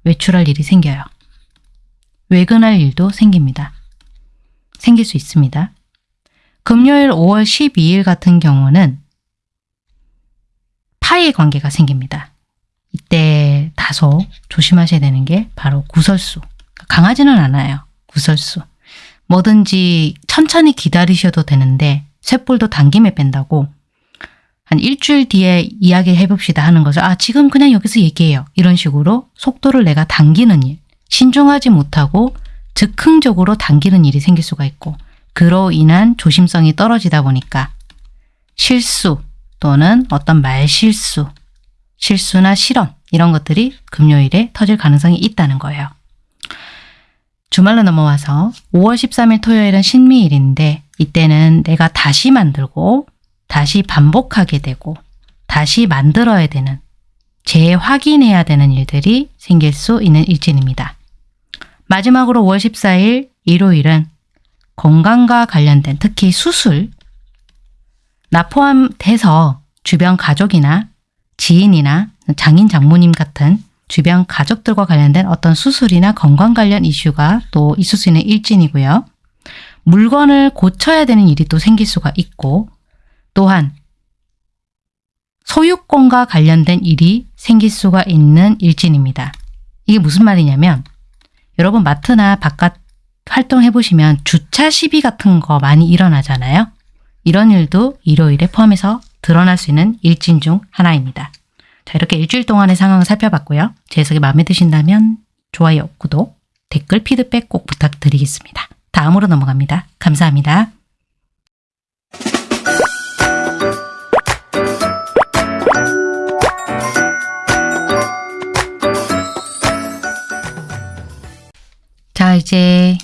외출할 일이 생겨요. 외근할 일도 생깁니다. 생길 수 있습니다. 금요일 5월 12일 같은 경우는 파의 관계가 생깁니다. 이때 다소 조심하셔야 되는 게 바로 구설수. 강하지는 않아요. 구설수. 뭐든지 천천히 기다리셔도 되는데 쇳불도 당김에 뺀다고 한 일주일 뒤에 이야기 해 봅시다 하는 것을 아 지금 그냥 여기서 얘기해요. 이런 식으로 속도를 내가 당기는 일, 신중하지 못하고 즉흥적으로 당기는 일이 생길 수가 있고 그로 인한 조심성이 떨어지다 보니까 실수 또는 어떤 말실수, 실수나 실언 이런 것들이 금요일에 터질 가능성이 있다는 거예요. 주말로 넘어와서 5월 13일 토요일은 신미일인데 이때는 내가 다시 만들고 다시 반복하게 되고 다시 만들어야 되는 재확인해야 되는 일들이 생길 수 있는 일진입니다. 마지막으로 5월 14일 일요일은 건강과 관련된 특히 수술 나 포함돼서 주변 가족이나 지인이나 장인 장모님 같은 주변 가족들과 관련된 어떤 수술이나 건강 관련 이슈가 또 있을 수 있는 일진이고요. 물건을 고쳐야 되는 일이 또 생길 수가 있고 또한 소유권과 관련된 일이 생길 수가 있는 일진입니다. 이게 무슨 말이냐면 여러분 마트나 바깥 활동해 보시면 주차 시비 같은 거 많이 일어나잖아요. 이런 일도 일요일에 포함해서 드러날 수 있는 일진 중 하나입니다. 자 이렇게 일주일 동안의 상황을 살펴봤고요. 제 해석이 마음에 드신다면 좋아요, 구독, 댓글, 피드백 꼭 부탁드리겠습니다. 다음으로 넘어갑니다. 감사합니다. 이제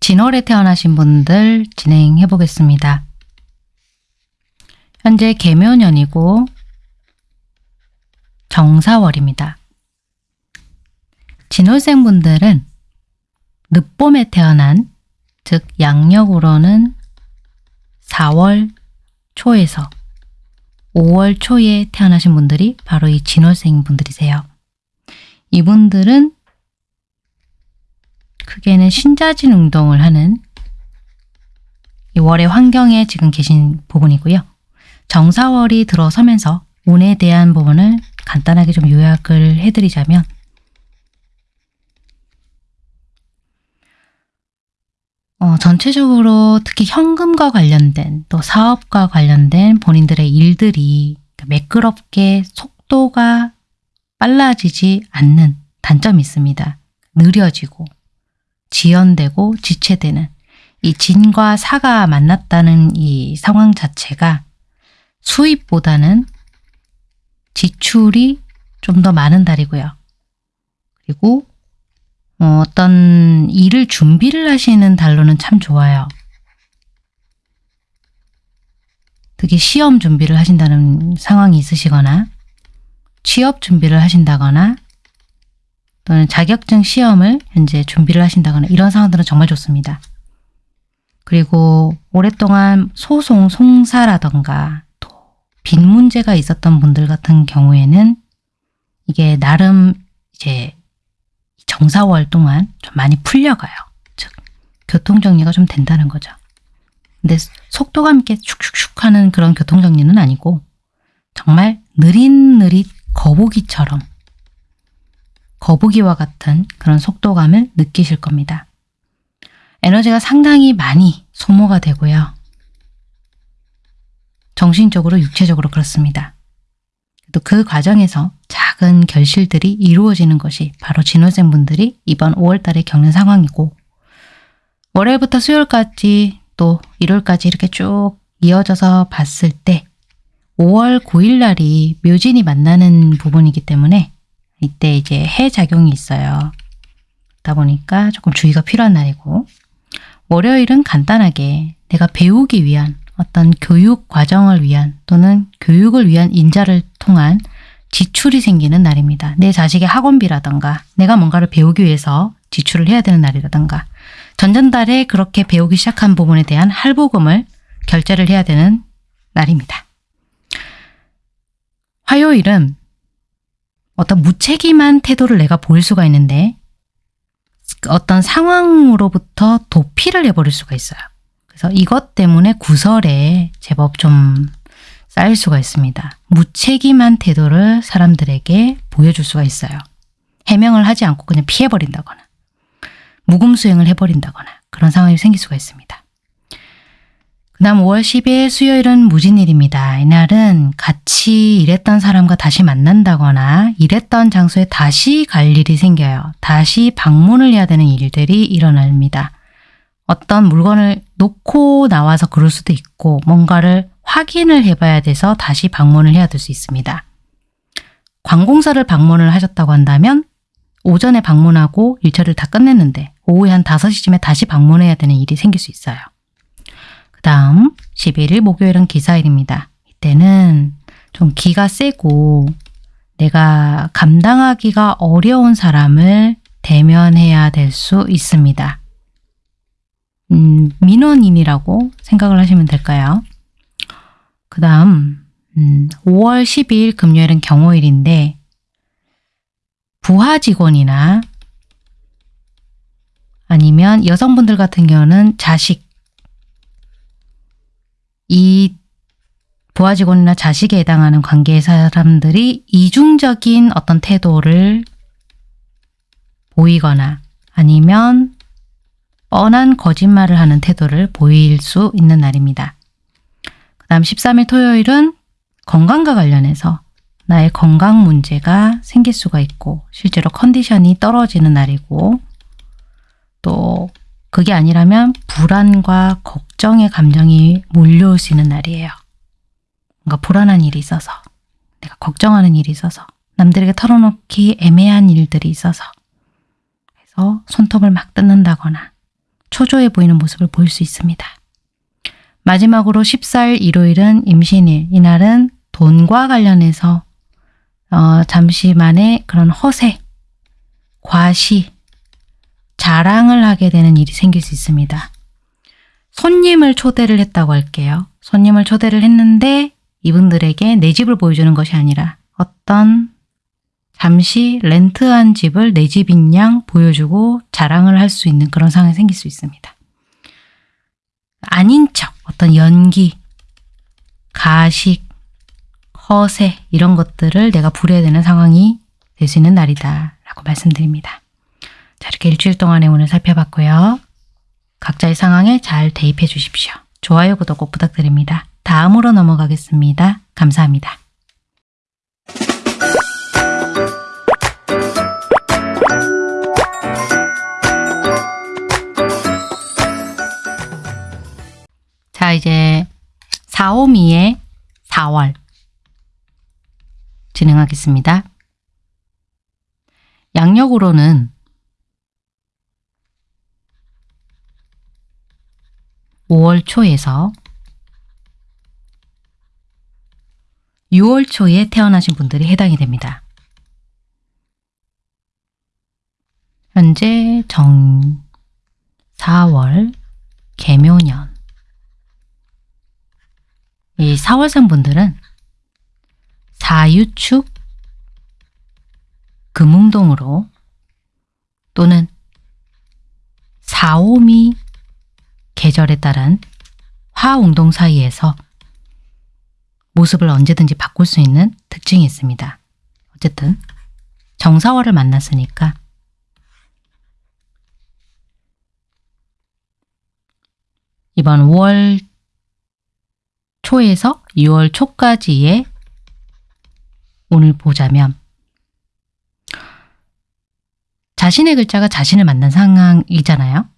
진월에 태어나신 분들 진행해 보겠습니다. 현재 개묘년이고 정사월입니다. 진월생 분들은 늦봄에 태어난 즉 양력으로는 4월 초에서 5월 초에 태어나신 분들이 바로 이 진월생 분들이세요. 이분들은 크게는 신자진 운동을 하는 이 월의 환경에 지금 계신 부분이고요. 정사월이 들어서면서 운에 대한 부분을 간단하게 좀 요약을 해드리자면 어, 전체적으로 특히 현금과 관련된 또 사업과 관련된 본인들의 일들이 매끄럽게 속도가 빨라지지 않는 단점이 있습니다. 느려지고 지연되고 지체되는 이 진과 사가 만났다는 이 상황 자체가 수입보다는 지출이 좀 더 많은 달이고요. 그리고 어, 어떤 일을 준비를 하시는 달로는 참 좋아요. 특히 시험 준비를 하신다는 상황이 있으시거나 취업 준비를 하신다거나 또는 자격증 시험을 현재 준비를 하신다거나 이런 상황들은 정말 좋습니다. 그리고 오랫동안 소송, 송사라던가 또빚 문제가 있었던 분들 같은 경우에는 이게 나름 이제 정사월 동안 좀 많이 풀려가요. 즉 교통정리가 좀 된다는 거죠. 근데 속도감 있게 슉슉슉 하는 그런 교통정리는 아니고 정말 느릿느릿 거북이처럼 거북이와 같은 그런 속도감을 느끼실 겁니다. 에너지가 상당히 많이 소모가 되고요. 정신적으로 육체적으로 그렇습니다. 또 그 과정에서 작은 결실들이 이루어지는 것이 바로 진호생 분들이 이번 5월 달에 겪는 상황이고 월요일부터 수요일까지 또 일요일까지 이렇게 쭉 이어져서 봤을 때 5월 9일 날이 묘진이 만나는 부분이기 때문에 이때 이제 해 작용이 있어요. 그러다 보니까 조금 주의가 필요한 날이고 월요일은 간단하게 내가 배우기 위한 어떤 교육 과정을 위한 또는 교육을 위한 인자를 통한 지출이 생기는 날입니다. 내 자식의 학원비라던가 내가 뭔가를 배우기 위해서 지출을 해야 되는 날이라던가 전전달에 그렇게 배우기 시작한 부분에 대한 할부금을 결제를 해야 되는 날입니다. 화요일은 어떤 무책임한 태도를 내가 보일 수가 있는데 어떤 상황으로부터 도피를 해버릴 수가 있어요. 그래서 이것 때문에 구설에 제법 좀 쌓일 수가 있습니다. 무책임한 태도를 사람들에게 보여줄 수가 있어요. 해명을 하지 않고 그냥 피해버린다거나 무금수행을 해버린다거나 그런 상황이 생길 수가 있습니다. 그 다음 5월 10일 수요일은 무진일입니다. 이날은 같이 일했던 사람과 다시 만난다거나 일했던 장소에 다시 갈 일이 생겨요. 다시 방문을 해야 되는 일들이 일어납니다. 어떤 물건을 놓고 나와서 그럴 수도 있고 뭔가를 확인을 해봐야 돼서 다시 방문을 해야 될 수 있습니다. 관공서를 방문을 하셨다고 한다면 오전에 방문하고 일처리를 다 끝냈는데 오후에 한 5시쯤에 다시 방문해야 되는 일이 생길 수 있어요. 그 다음 11일 목요일은 기사일입니다. 이때는 좀 기가 세고 내가 감당하기가 어려운 사람을 대면해야 될 수 있습니다. 음, 민원인이라고 생각을 하시면 될까요? 그 다음 음, 5월 12일 금요일은 경호일인데 부하 직원이나 아니면 여성분들 같은 경우는 자식 이 부하 직원이나 자식에 해당하는 관계의 사람들이 이중적인 어떤 태도를 보이거나 아니면 뻔한 거짓말을 하는 태도를 보일 수 있는 날입니다. 그 다음 13일 토요일은 건강과 관련해서 나의 건강 문제가 생길 수가 있고 실제로 컨디션이 떨어지는 날이고 또 그게 아니라면 불안과 걱정의 감정이 몰려올 수 있는 날이에요. 뭔가 불안한 일이 있어서 내가 걱정하는 일이 있어서 남들에게 털어놓기 애매한 일들이 있어서 그래서 손톱을 막 뜯는다거나 초조해 보이는 모습을 보일 수 있습니다. 마지막으로 14일 일요일은 임신일. 이날은 돈과 관련해서 어, 잠시만의 그런 허세, 과시, 자랑을 하게 되는 일이 생길 수 있습니다. 손님을 초대를 했다고 할게요. 손님을 초대를 했는데 이분들에게 내 집을 보여주는 것이 아니라 어떤 잠시 렌트한 집을 내 집인 양 보여주고 자랑을 할 수 있는 그런 상황이 생길 수 있습니다. 아닌 척, 어떤 연기, 가식, 허세 이런 것들을 내가 부려야 되는 상황이 될 수 있는 날이다 라고 말씀드립니다. 자 이렇게 일주일 동안의 오늘 살펴봤고요. 각자의 상황에 잘 대입해 주십시오. 좋아요, 구독 꼭 부탁드립니다. 다음으로 넘어가겠습니다. 감사합니다. 자 이제 4호미의 4월 진행하겠습니다. 양력으로는 5월 초에서 6월 초에 태어나신 분들이 해당이 됩니다. 현재 정 4월 개묘년 이 4월생 분들은 사유축 금운동으로 또는 사오미 계절에 따른 화운동 사이에서 모습을 언제든지 바꿀 수 있는 특징이 있습니다. 어쨌든 정사월을 만났으니까 이번 5월 초에서 6월 초까지의 오늘 보자면 자신의 글자가 자신을 만난 상황이잖아요.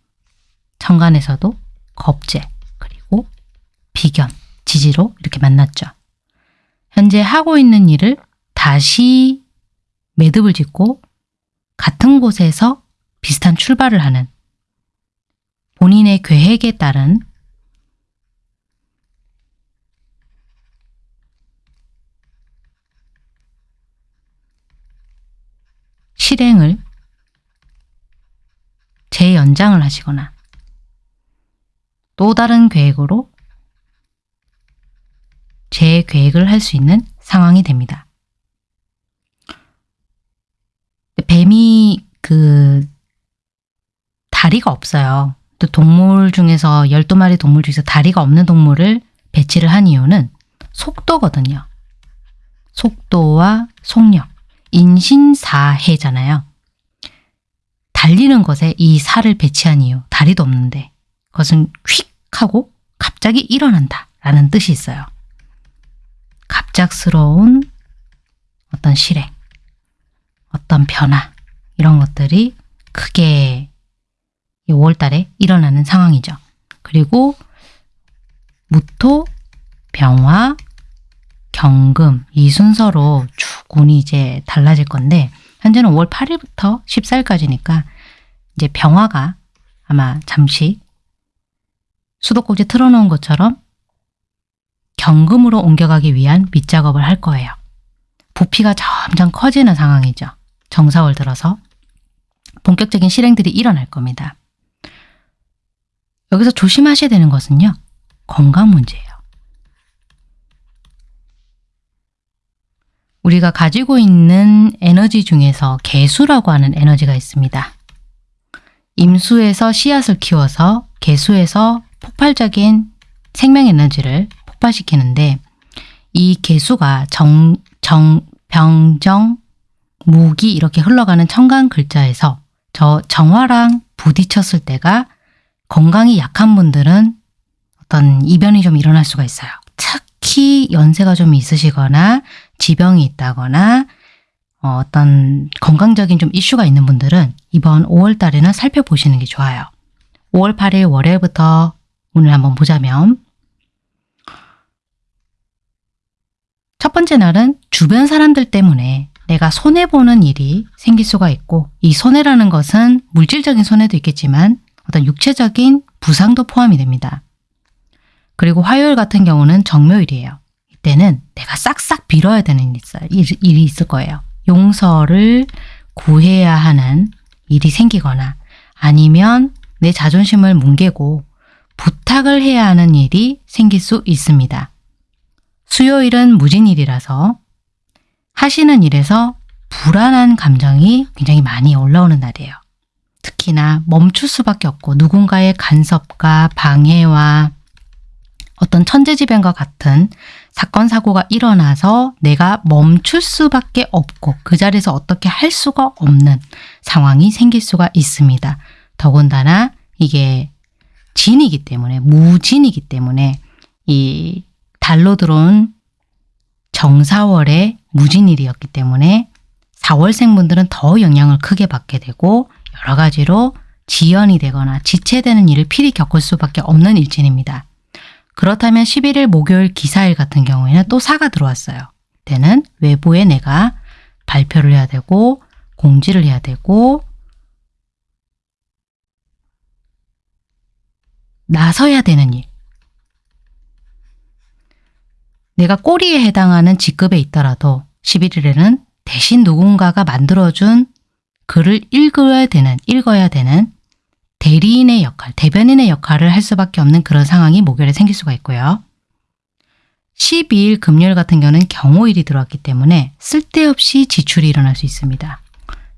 천간에서도 겁재 그리고 비견, 지지로 이렇게 만났죠. 현재 하고 있는 일을 다시 매듭을 짓고 같은 곳에서 비슷한 출발을 하는 본인의 계획에 따른 실행을 재연장을 하시거나 또 다른 계획으로 재계획을 할 수 있는 상황이 됩니다. 뱀이 그 다리가 없어요. 또 동물 중에서 12마리 동물 중에서 다리가 없는 동물을 배치를 한 이유는 속도거든요. 속도와 속력. 인신사해잖아요. 달리는 것에 이 살을 배치한 이유. 다리도 없는데. 그것은 휙 하고 갑자기 일어난다 라는 뜻이 있어요. 갑작스러운 어떤 실행, 어떤 변화 이런 것들이 크게 5월 달에 일어나는 상황이죠. 그리고 무토, 병화, 경금 이 순서로 쭉 운이 이제 달라질 건데 현재는 5월 8일부터 14일까지니까 이제 병화가 아마 잠시 수도꼭지 틀어놓은 것처럼 경금으로 옮겨가기 위한 밑작업을 할 거예요. 부피가 점점 커지는 상황이죠. 정사월 들어서 본격적인 실행들이 일어날 겁니다. 여기서 조심하셔야 되는 것은요. 건강 문제예요. 우리가 가지고 있는 에너지 중에서 개수라고 하는 에너지가 있습니다. 임수에서 씨앗을 키워서 개수에서 폭발적인 생명 에너지를 폭발시키는데 이 개수가 정, 정, 병정, 무기 이렇게 흘러가는 청강 글자에서 저 정화랑 부딪혔을 때가 건강이 약한 분들은 어떤 이변이 좀 일어날 수가 있어요. 특히 연세가 좀 있으시거나 지병이 있다거나 어, 떤 건강적인 좀 이슈가 있는 분들은 이번 5월 달에는 살펴보시는 게 좋아요. 5월 8일 월요일부터 오늘 한번 보자면 첫 번째 날은 주변 사람들 때문에 내가 손해보는 일이 생길 수가 있고 이 손해라는 것은 물질적인 손해도 있겠지만 어떤 육체적인 부상도 포함이 됩니다. 그리고 화요일 같은 경우는 정묘일이에요. 이때는 내가 싹싹 빌어야 되는 일이 있을 거예요. 용서를 구해야 하는 일이 생기거나 아니면 내 자존심을 뭉개고 부탁을 해야 하는 일이 생길 수 있습니다. 수요일은 무진일이라서 하시는 일에서 불안한 감정이 굉장히 많이 올라오는 날이에요. 특히나 멈출 수밖에 없고 누군가의 간섭과 방해와 어떤 천재지변과 같은 사건 사고가 일어나서 내가 멈출 수밖에 없고 그 자리에서 어떻게 할 수가 없는 상황이 생길 수가 있습니다. 더군다나 이게 진이기 때문에 무진이기 때문에 이 달로 들어온 정사월의 무진일이었기 때문에 4월생 분들은 더 영향을 크게 받게 되고 여러 가지로 지연이 되거나 지체되는 일을 필히 겪을 수밖에 없는 일진입니다. 그렇다면 11일 목요일 기사일 같은 경우에는 또 사가 들어왔어요. 때는 외부에 내가 발표를 해야 되고 공지를 해야 되고 나서야 되는 일. 내가 꼬리에 해당하는 직급에 있더라도 11일에는 대신 누군가가 만들어준 글을 읽어야 되는, 읽어야 되는 대리인의 역할, 대변인의 역할을 할 수밖에 없는 그런 상황이 목요일에 생길 수가 있고요. 12일 금요일 같은 경우는 경호일이 들어왔기 때문에 쓸데없이 지출이 일어날 수 있습니다.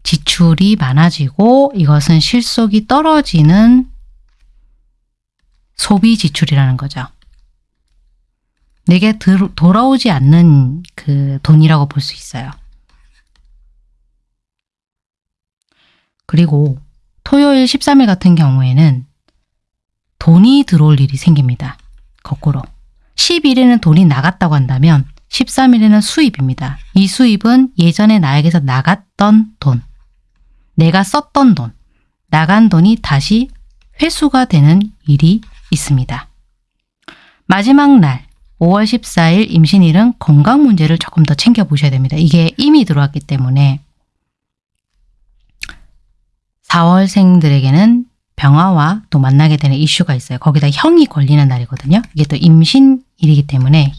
지출이 많아지고 이것은 실속이 떨어지는 소비 지출이라는 거죠. 내게 돌아오지 않는 그 돈이라고 볼 수 있어요. 그리고 토요일 13일 같은 경우에는 돈이 들어올 일이 생깁니다. 거꾸로. 11일에는 돈이 나갔다고 한다면 13일에는 수입입니다. 이 수입은 예전에 나에게서 나갔던 돈, 내가 썼던 돈, 나간 돈이 다시 회수가 되는 일이 있습니다. 마지막 날 5월 14일 임신일은 건강 문제를 조금 더 챙겨보셔야 됩니다. 이게 이미 들어왔기 때문에 4월생들에게는 병화와 또 만나게 되는 이슈가 있어요. 거기다 형이 걸리는 날이거든요. 이게 또 임신일이기 때문에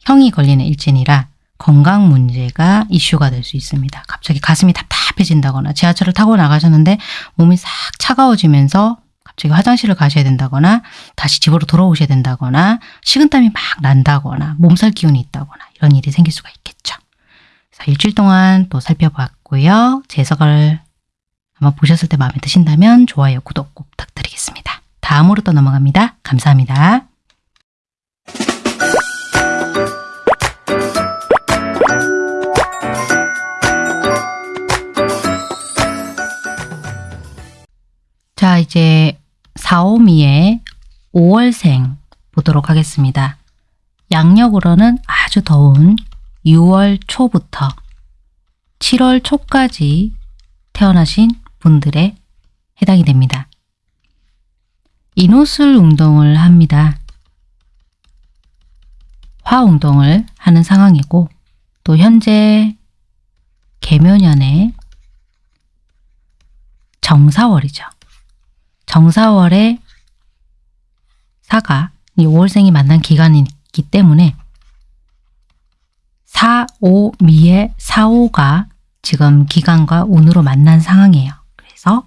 형이 걸리는 일진이라 건강 문제가 이슈가 될 수 있습니다. 갑자기 가슴이 답답해진다거나 지하철을 타고 나가셨는데 몸이 싹 차가워지면서 갑자기 화장실을 가셔야 된다거나 다시 집으로 돌아오셔야 된다거나 식은땀이 막 난다거나 몸살 기운이 있다거나 이런 일이 생길 수가 있겠죠. 일주일 동안 또 살펴봤고요. 재석을 한번 보셨을 때 마음에 드신다면 좋아요, 구독 꼭 부탁드리겠습니다. 다음으로 또 넘어갑니다. 감사합니다. 자, 이제 사오미의 5월생 보도록 하겠습니다. 양력으로는 아주 더운 6월 초부터 7월 초까지 태어나신 분들의 해당이 됩니다. 인호술 운동을 합니다. 화 운동을 하는 상황이고 또 현재 개묘년의 정사월이죠. 정사월에 사가 이 5월생이 만난 기간이기 때문에 4, 5, 미의 4, 5가 지금 기간과 운으로 만난 상황이에요. 그래서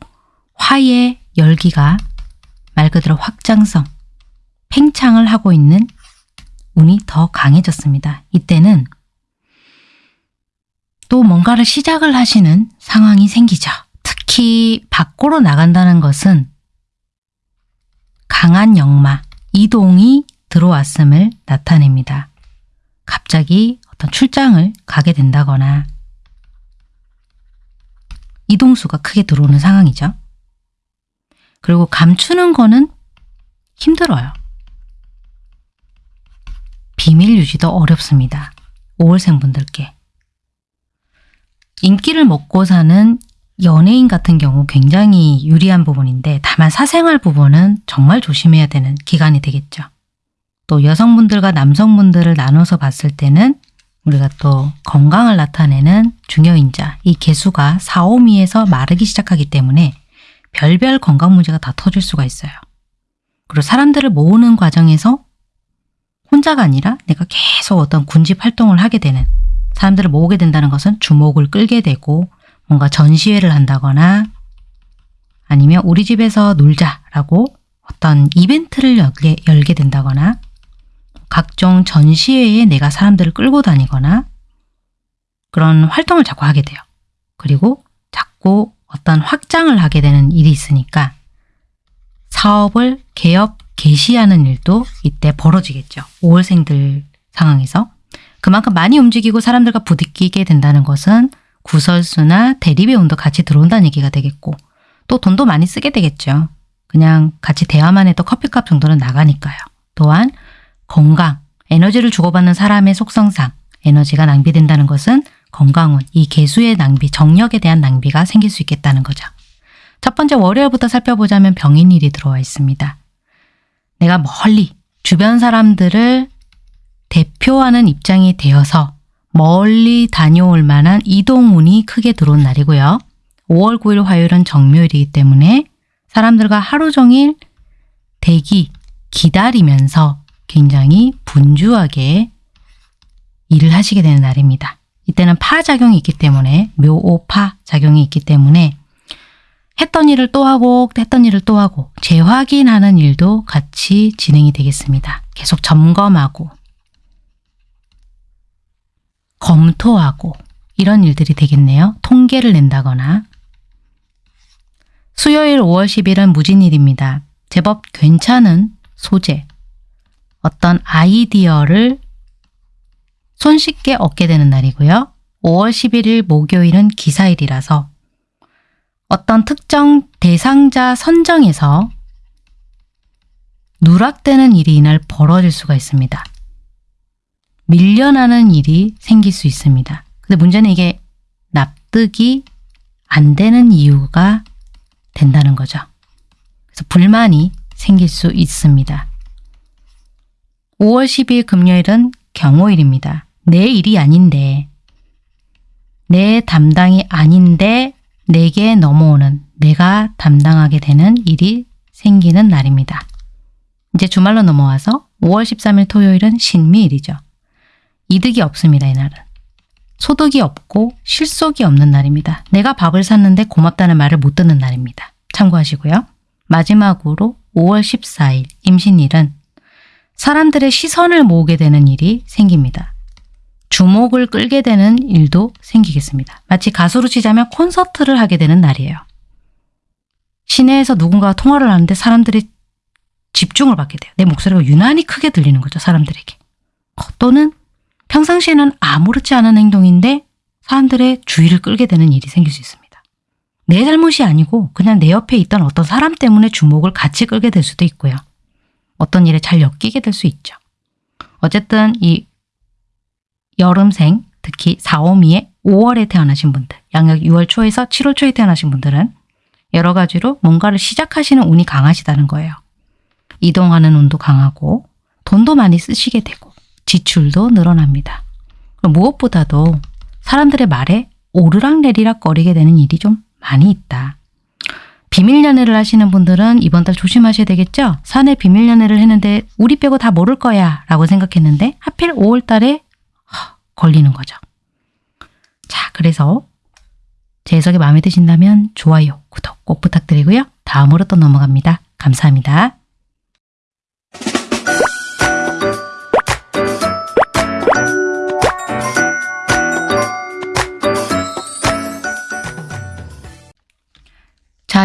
화의 열기가 말 그대로 확장성, 팽창을 하고 있는 운이 더 강해졌습니다. 이때는 또 뭔가를 시작을 하시는 상황이 생기죠. 특히 밖으로 나간다는 것은 강한 역마, 이동이 들어왔음을 나타냅니다. 갑자기 어떤 출장을 가게 된다거나 이동수가 크게 들어오는 상황이죠. 그리고 감추는 거는 힘들어요. 비밀 유지도 어렵습니다. 5월생 분들께. 인기를 먹고 사는 연예인 같은 경우 굉장히 유리한 부분인데 다만 사생활 부분은 정말 조심해야 되는 기간이 되겠죠. 또 여성분들과 남성분들을 나눠서 봤을 때는 우리가 또 건강을 나타내는 중요인자 이 개수가 4, 5미에서 마르기 시작하기 때문에 별별 건강 문제가 다 터질 수가 있어요. 그리고 사람들을 모으는 과정에서 혼자가 아니라 내가 계속 어떤 군집 활동을 하게 되는 사람들을 모으게 된다는 것은 주목을 끌게 되고 뭔가 전시회를 한다거나 아니면 우리 집에서 놀자라고 어떤 이벤트를 열게, 열게 된다거나 각종 전시회에 내가 사람들을 끌고 다니거나 그런 활동을 자꾸 하게 돼요. 그리고 자꾸 어떤 확장을 하게 되는 일이 있으니까 사업을 개업, 개시하는 일도 이때 벌어지겠죠. 5월생들 상황에서. 그만큼 많이 움직이고 사람들과 부딪히게 된다는 것은 구설수나 대리배운도 같이 들어온다는 얘기가 되겠고 또 돈도 많이 쓰게 되겠죠. 그냥 같이 대화만 해도 커피값 정도는 나가니까요. 또한 건강, 에너지를 주고받는 사람의 속성상 에너지가 낭비된다는 것은 건강운, 이 개수의 낭비, 정력에 대한 낭비가 생길 수 있겠다는 거죠. 첫 번째 월요일부터 살펴보자면 병인일이 들어와 있습니다. 내가 멀리 주변 사람들을 대표하는 입장이 되어서 멀리 다녀올 만한 이동운이 크게 들어온 날이고요. 5월 9일 화요일은 정묘일이기 때문에 사람들과 하루 종일 대기, 기다리면서 굉장히 분주하게 일을 하시게 되는 날입니다. 이때는 파작용이 있기 때문에 묘오파 작용이 있기 때문에 했던 일을 또 하고 했던 일을 또 하고 재확인하는 일도 같이 진행이 되겠습니다. 계속 점검하고 검토하고 이런 일들이 되겠네요. 통계를 낸다거나 수요일 5월 10일은 무진일입니다. 제법 괜찮은 소재, 어떤 아이디어를 손쉽게 얻게 되는 날이고요. 5월 11일 목요일은 기사일이라서 어떤 특정 대상자 선정에서 누락되는 일이 이날 벌어질 수가 있습니다. 밀려나는 일이 생길 수 있습니다. 근데 문제는 이게 납득이 안 되는 이유가 된다는 거죠. 그래서 불만이 생길 수 있습니다. 5월 10일 금요일은 경호일입니다. 내 일이 아닌데 내 담당이 아닌데 내게 넘어오는 내가 담당하게 되는 일이 생기는 날입니다. 이제 주말로 넘어와서 5월 13일 토요일은 신미일이죠. 이득이 없습니다. 이날은. 소득이 없고 실속이 없는 날입니다. 내가 밥을 샀는데 고맙다는 말을 못 듣는 날입니다. 참고하시고요. 마지막으로 5월 14일 임신일은 사람들의 시선을 모으게 되는 일이 생깁니다. 주목을 끌게 되는 일도 생기겠습니다. 마치 가수로 치자면 콘서트를 하게 되는 날이에요. 시내에서 누군가가 통화를 하는데 사람들이 집중을 받게 돼요. 내 목소리가 유난히 크게 들리는 거죠. 사람들에게. 어, 또는 평상시에는 아무렇지 않은 행동인데 사람들의 주의를 끌게 되는 일이 생길 수 있습니다. 내 잘못이 아니고 그냥 내 옆에 있던 어떤 사람 때문에 주목을 같이 끌게 될 수도 있고요. 어떤 일에 잘 엮이게 될 수 있죠. 어쨌든 이 여름생, 특히 4, 5미에 5월에 태어나신 분들, 양력 6월 초에서 7월 초에 태어나신 분들은 여러 가지로 뭔가를 시작하시는 운이 강하시다는 거예요. 이동하는 운도 강하고 돈도 많이 쓰시게 되고 지출도 늘어납니다. 무엇보다도 사람들의 말에 오르락내리락 거리게 되는 일이 좀 많이 있다. 비밀 연애를 하시는 분들은 이번 달 조심하셔야 되겠죠? 사내 비밀 연애를 했는데 우리 빼고 다 모를 거야 라고 생각했는데 하필 5월 달에 걸리는 거죠. 자, 그래서 제 해석이 마음에 드신다면 좋아요, 구독 꼭 부탁드리고요. 다음으로 또 넘어갑니다. 감사합니다.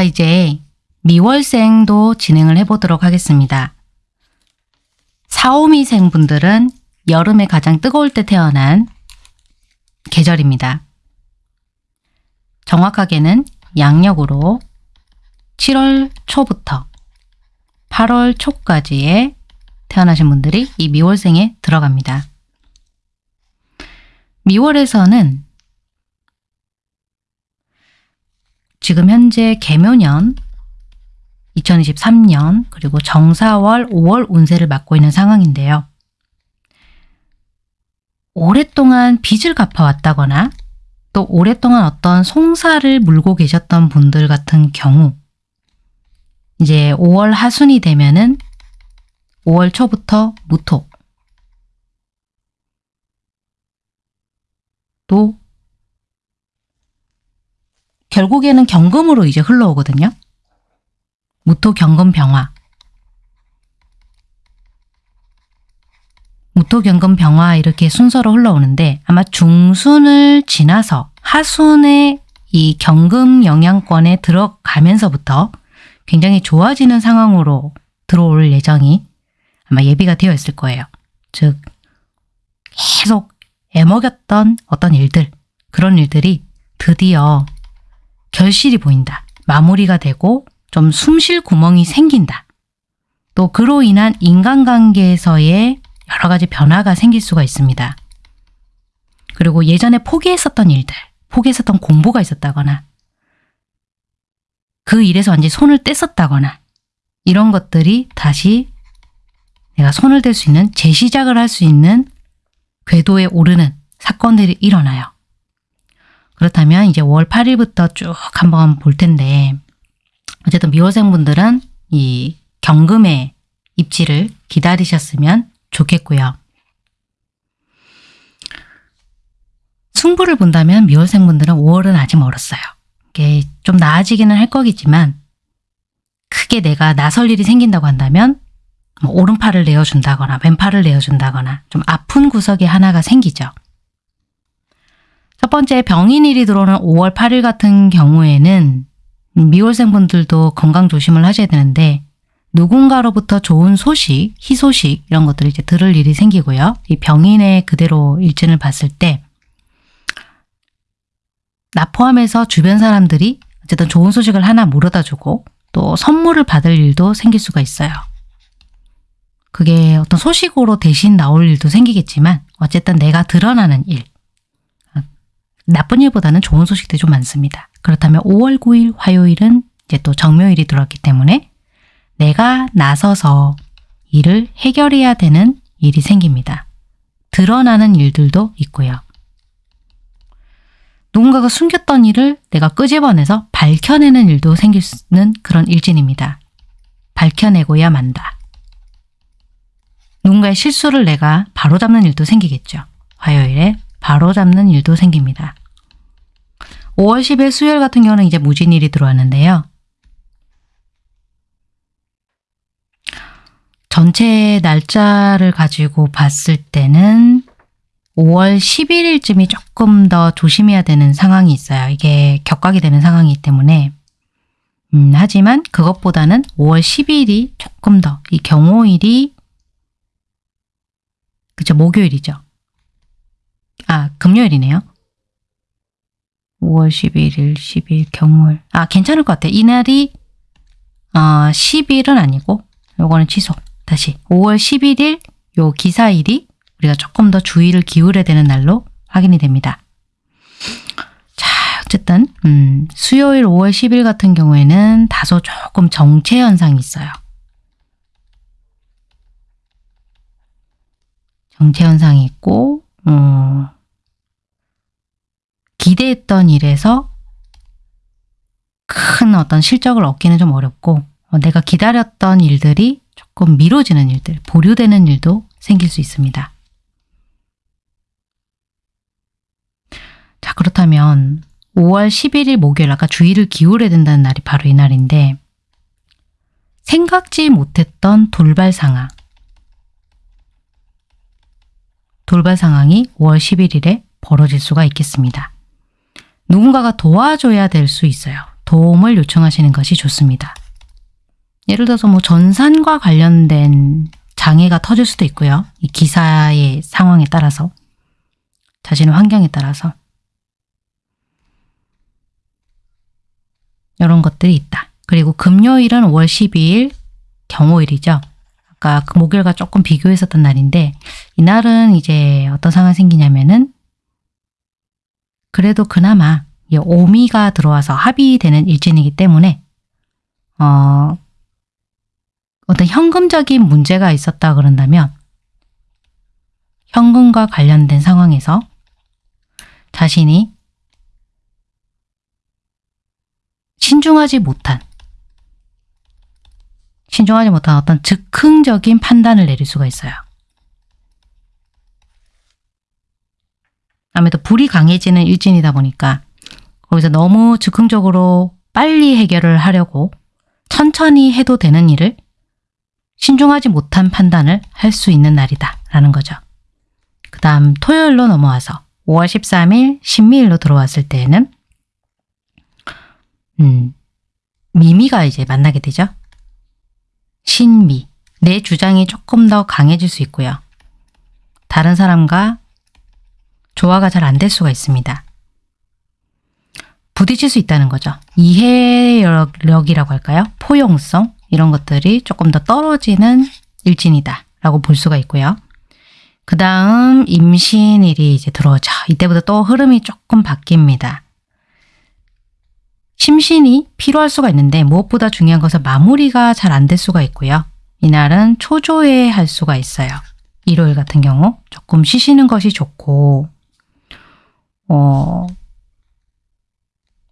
자, 이제 미월생도 진행을 해보도록 하겠습니다. 사오미생 분들은 여름에 가장 뜨거울 때 태어난 계절입니다. 정확하게는 양력으로 7월 초부터 8월 초까지에 태어나신 분들이 이 미월생에 들어갑니다. 미월에서는 지금 현재 개묘년 2023년 그리고 정사월 5월 운세를 맡고 있는 상황인데요. 오랫동안 빚을 갚아왔다거나 또 오랫동안 어떤 송사를 물고 계셨던 분들 같은 경우 이제 5월 하순이 되면은 5월 초부터 무토 또 결국에는 경금으로 이제 흘러오거든요. 무토 경금 병화 무토 경금 병화 이렇게 순서로 흘러오는데 아마 중순을 지나서 하순의 이 경금 영향권에 들어가면서부터 굉장히 좋아지는 상황으로 들어올 예정이 아마 예비가 되어 있을 거예요. 즉 계속 애먹였던 어떤 일들 그런 일들이 드디어 결실이 보인다. 마무리가 되고 좀 숨 쉴 구멍이 생긴다. 또 그로 인한 인간관계에서의 여러 가지 변화가 생길 수가 있습니다. 그리고 예전에 포기했었던 일들, 포기했었던 공부가 있었다거나 그 일에서 완전히 손을 뗐었다거나 이런 것들이 다시 내가 손을 댈 수 있는 재시작을 할 수 있는 궤도에 오르는 사건들이 일어나요. 그렇다면 이제 5월 8일부터 쭉 한번 볼 텐데 어쨌든 미호생분들은 이 경금의 입지를 기다리셨으면 좋겠고요. 승부를 본다면 미호생분들은 5월은 아직 멀었어요. 이게 좀 나아지기는 할 거겠지만 크게 내가 나설 일이 생긴다고 한다면 뭐 오른팔을 내어준다거나 왼팔을 내어준다거나 좀 아픈 구석이 하나가 생기죠. 첫 번째 병인일이 들어오는 5월 8일 같은 경우에는 미월생분들도 건강 조심을 하셔야 되는데 누군가로부터 좋은 소식, 희소식 이런 것들을 이제 들을 일이 생기고요. 이 병인의 그대로 일진을 봤을 때 나 포함해서 주변 사람들이 어쨌든 좋은 소식을 하나 물어다 주고 또 선물을 받을 일도 생길 수가 있어요. 그게 어떤 소식으로 대신 나올 일도 생기겠지만 어쨌든 내가 드러나는 일, 나쁜 일보다는 좋은 소식들이 좀 많습니다. 그렇다면 5월 9일 화요일은 이제 또 정묘일이 들어왔기 때문에 내가 나서서 일을 해결해야 되는 일이 생깁니다. 드러나는 일들도 있고요. 누군가가 숨겼던 일을 내가 끄집어내서 밝혀내는 일도 생기는 그런 일진입니다. 밝혀내고야 만다. 누군가의 실수를 내가 바로잡는 일도 생기겠죠. 화요일에 바로잡는 일도 생깁니다. 5월 10일 수요일 같은 경우는 이제 무진일이 들어왔는데요. 전체 날짜를 가지고 봤을 때는 5월 11일쯤이 조금 더 조심해야 되는 상황이 있어요. 이게 격각이 되는 상황이기 때문에 음, 하지만 그것보다는 5월 10일이 조금 더 이 경호일이 그쵸 목요일이죠. 아 금요일이네요. 5월 11일 10일 경호일 아 괜찮을 것 같아요. 이날이 어, 10일은 아니고 요거는 취소 다시 5월 11일 요 기사일이 우리가 조금 더 주의를 기울여야 되는 날로 확인이 됩니다. 자, 어쨌든 음, 수요일 5월 10일 같은 경우에는 다소 조금 정체 현상이 있어요. 정체 현상이 있고 음, 기대했던 일에서 큰 어떤 실적을 얻기는 좀 어렵고 어, 내가 기다렸던 일들이 조금 미뤄지는 일들, 보류되는 일도 생길 수 있습니다. 자 그렇다면 5월 11일 목요일 아까 주의를 기울여야 된다는 날이 바로 이 날인데 생각지 못했던 돌발 상황 돌발 상황이 5월 11일에 벌어질 수가 있겠습니다. 누군가가 도와줘야 될 수 있어요. 도움을 요청하시는 것이 좋습니다. 예를 들어서 뭐 전산과 관련된 장애가 터질 수도 있고요. 이 기사의 상황에 따라서 자신의 환경에 따라서 이런 것들이 있다. 그리고 금요일은 5월 12일 경호일이죠. 아까 그 목요일과 조금 비교했었던 날인데 이날은 이제 어떤 상황이 생기냐면은 그래도 그나마 오미가 들어와서 합의되는 일진이기 때문에 어, 어떤 현금적인 문제가 있었다 그런다면 현금과 관련된 상황에서 자신이 신중하지 못한 신중하지 못한 어떤 즉흥적인 판단을 내릴 수가 있어요. 아무래도 불이 강해지는 일진이다 보니까 거기서 너무 즉흥적으로 빨리 해결을 하려고 천천히 해도 되는 일을 신중하지 못한 판단을 할 수 있는 날이다 라는 거죠. 그 다음 토요일로 넘어와서 5월 13일 신미일로 들어왔을 때에는 음, 미미가 이제 만나게 되죠. 신미, 내 주장이 조금 더 강해질 수 있고요. 다른 사람과 조화가 잘 안 될 수가 있습니다. 부딪힐 수 있다는 거죠. 이해력이라고 할까요? 포용성 이런 것들이 조금 더 떨어지는 일진이다 라고 볼 수가 있고요. 그 다음 임신일이 이제 들어오죠. 이때부터 또 흐름이 조금 바뀝니다. 심신이 필요할 수가 있는데 무엇보다 중요한 것은 마무리가 잘 안 될 수가 있고요. 이날은 초조해 할 수가 있어요. 일요일 같은 경우 조금 쉬시는 것이 좋고 어,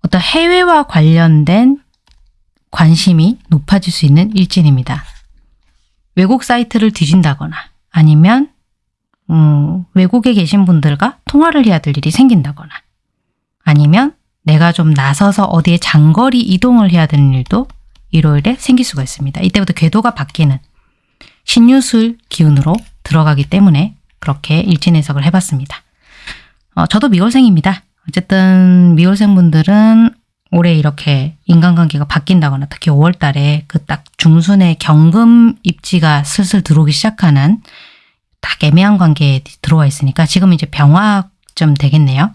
어떤 해외와 관련된 관심이 높아질 수 있는 일진입니다. 외국 사이트를 뒤진다거나 아니면 음, 외국에 계신 분들과 통화를 해야 될 일이 생긴다거나 아니면 내가 좀 나서서 어디에 장거리 이동을 해야 되는 일도 일요일에 생길 수가 있습니다. 이때부터 궤도가 바뀌는 신유술 기운으로 들어가기 때문에 그렇게 일진 해석을 해봤습니다. 어, 저도 미월생입니다. 어쨌든 미월생분들은 올해 이렇게 인간관계가 바뀐다거나 특히 5월 달에 그 딱 중순에 경금 입지가 슬슬 들어오기 시작하는 딱 애매한 관계에 들어와 있으니까 지금 이제 병화 좀 되겠네요.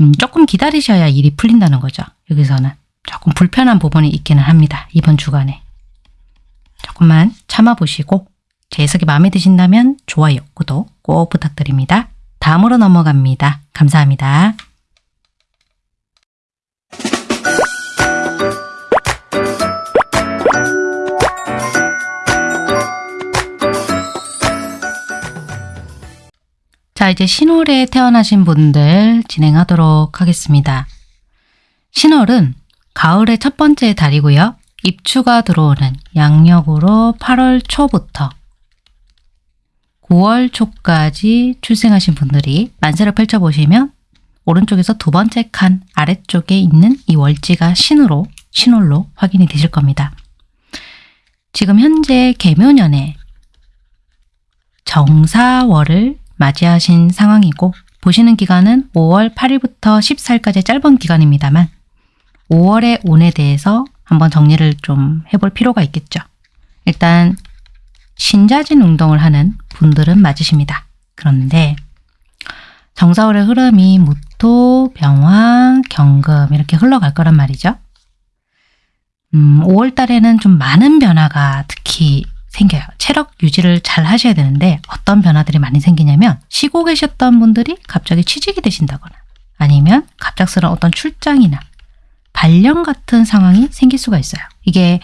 음, 조금 기다리셔야 일이 풀린다는 거죠. 여기서는 조금 불편한 부분이 있기는 합니다. 이번 주간에. 조금만 참아보시고 제 해석이 마음에 드신다면 좋아요, 구독 꼭 부탁드립니다. 다음으로 넘어갑니다. 감사합니다. 자, 이제 신월에 태어나신 분들 진행하도록 하겠습니다. 신월은 가을의 첫 번째 달이고요. 입추가 들어오는 양력으로 8월 초부터 9월 초까지 출생하신 분들이 만세를 펼쳐보시면 오른쪽에서 두 번째 칸 아래쪽에 있는 이 월지가 신으로, 신월로 확인이 되실 겁니다. 지금 현재 개묘년에 정사월을 맞이하신 상황이고 보시는 기간은 5월 8일부터 14일까지 짧은 기간입니다만 5월의 운에 대해서 한번 정리를 좀 해볼 필요가 있겠죠. 일단 신자진 운동을 하는 분들은 맞으십니다. 그런데 정사월의 흐름이 무토, 병화, 경금 이렇게 흘러갈 거란 말이죠. 음, 5월 달에는 좀 많은 변화가 특히 생겨요. 체력 유지를 잘 하셔야 되는데 어떤 변화들이 많이 생기냐면 쉬고 계셨던 분들이 갑자기 취직이 되신다거나 아니면 갑작스러운 어떤 출장이나 발령 같은 상황이 생길 수가 있어요. 이게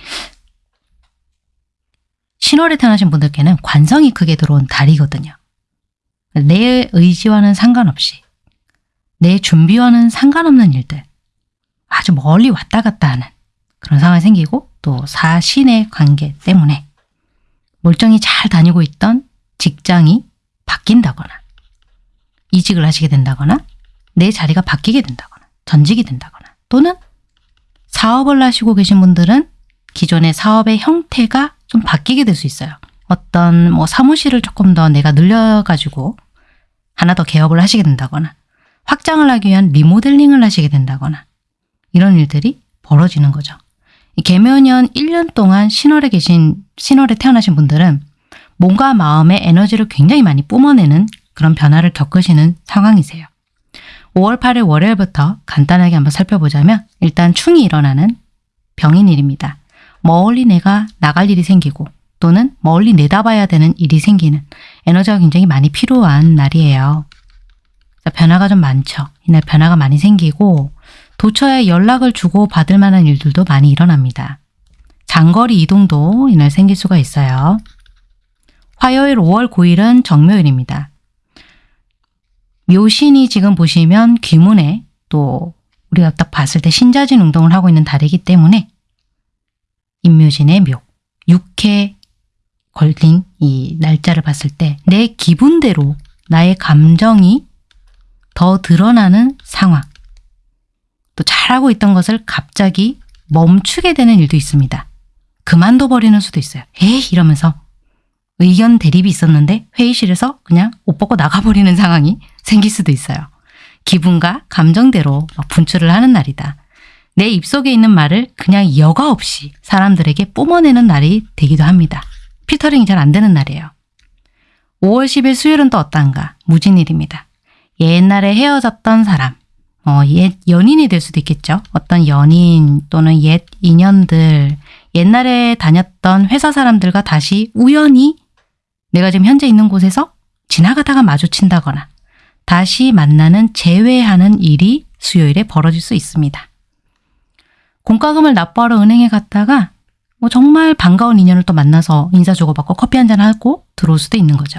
신월에 태어나신 분들께는 관성이 크게 들어온 달이거든요. 내 의지와는 상관없이 내 준비와는 상관없는 일들 아주 멀리 왔다 갔다 하는 그런 상황이 생기고 또 사신의 관계 때문에 멀쩡히 잘 다니고 있던 직장이 바뀐다거나 이직을 하시게 된다거나 내 자리가 바뀌게 된다거나 전직이 된다거나 또는 사업을 하시고 계신 분들은 기존의 사업의 형태가 좀 바뀌게 될 수 있어요. 어떤 뭐 사무실을 조금 더 내가 늘려가지고 하나 더 개업을 하시게 된다거나 확장을 하기 위한 리모델링을 하시게 된다거나 이런 일들이 벌어지는 거죠. 이 개묘년 1년 동안 신월에 계신 신월에 태어나신 분들은 몸과 마음의 에너지를 굉장히 많이 뿜어내는 그런 변화를 겪으시는 상황이세요. 5월 8일 월요일부터 간단하게 한번 살펴보자면 일단 충이 일어나는 병인일입니다. 멀리 내가 나갈 일이 생기고 또는 멀리 내다봐야 되는 일이 생기는 에너지가 굉장히 많이 필요한 날이에요. 변화가 좀 많죠. 이날 변화가 많이 생기고 도처에 연락을 주고 받을 만한 일들도 많이 일어납니다. 장거리 이동도 이날 생길 수가 있어요. 화요일 5월 9일은 정묘일입니다. 묘신이 지금 보시면 귀문에 또 우리가 딱 봤을 때 신자진 운동을 하고 있는 달이기 때문에 임묘진의 묘, 6회 걸린 이 날짜를 봤을 때 내 기분대로 나의 감정이 더 드러나는 상황 또 잘하고 있던 것을 갑자기 멈추게 되는 일도 있습니다. 그만둬 버리는 수도 있어요. 에이 이러면서 의견 대립이 있었는데 회의실에서 그냥 옷 벗고 나가버리는 상황이 생길 수도 있어요. 기분과 감정대로 막 분출을 하는 날이다. 내 입속에 있는 말을 그냥 여과 없이 사람들에게 뿜어내는 날이 되기도 합니다. 필터링이 잘 안 되는 날이에요. 5월 10일 수요일은 또 어떤가? 무진일입니다. 옛날에 헤어졌던 사람, 어, 옛 연인이 될 수도 있겠죠. 어떤 연인 또는 옛 인연들, 옛날에 다녔던 회사 사람들과 다시 우연히 내가 지금 현재 있는 곳에서 지나가다가 마주친다거나 다시 만나는 재회하는 일이 수요일에 벌어질 수 있습니다. 공과금을 납부하러 은행에 갔다가 뭐 정말 반가운 인연을 또 만나서 인사 주고받고 커피 한 잔 하고 들어올 수도 있는 거죠.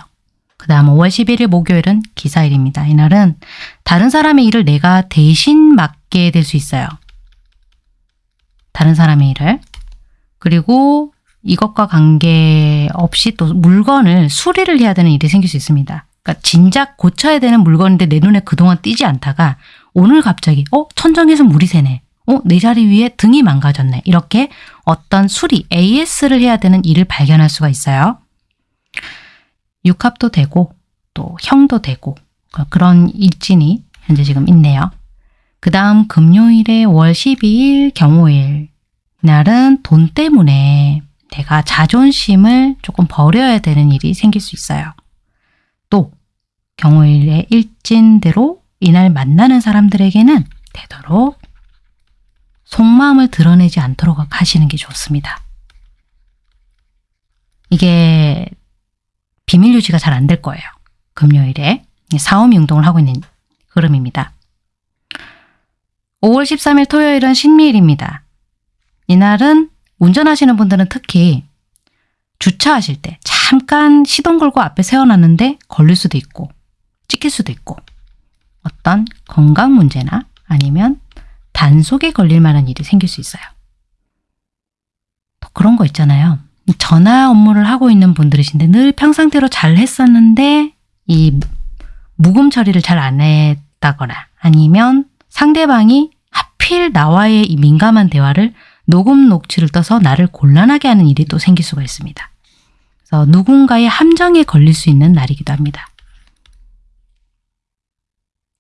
그 다음 5월 11일 목요일은 기사일입니다. 이날은 다른 사람의 일을 내가 대신 맡게 될 수 있어요. 다른 사람의 일을. 그리고 이것과 관계없이 또 물건을 수리를 해야 되는 일이 생길 수 있습니다. 그러니까 진작 고쳐야 되는 물건인데 내 눈에 그동안 띄지 않다가 오늘 갑자기 어? 천정에서 물이 새네. 어? 내 자리 위에 등이 망가졌네. 이렇게 어떤 수리, AS를 해야 되는 일을 발견할 수가 있어요. 육합도 되고 또 형도 되고 그런 일진이 현재 지금 있네요. 그 다음 금요일에 월 12일 경호일 날은 돈 때문에 내가 자존심을 조금 버려야 되는 일이 생길 수 있어요. 또 경호일의 일진대로 이날 만나는 사람들에게는 되도록 속마음을 드러내지 않도록 하시는 게 좋습니다. 이게 비밀 유지가 잘 안 될 거예요. 금요일에 사오미 운동을 하고 있는 흐름입니다. 5월 13일 토요일은 신미일입니다. 이날은 운전하시는 분들은 특히 주차하실 때 잠깐 시동 걸고 앞에 세워놨는데 걸릴 수도 있고 찍힐 수도 있고 어떤 건강 문제나 아니면 단속에 걸릴 만한 일이 생길 수 있어요. 또 그런 거 있잖아요. 전화 업무를 하고 있는 분들이신데 늘 평상대로 잘 했었는데 이 묵음 처리를 잘 안 했다거나 아니면 상대방이 하필 나와의 이 민감한 대화를 녹음 녹취를 떠서 나를 곤란하게 하는 일이 또 생길 수가 있습니다. 그래서 누군가의 함정에 걸릴 수 있는 날이기도 합니다.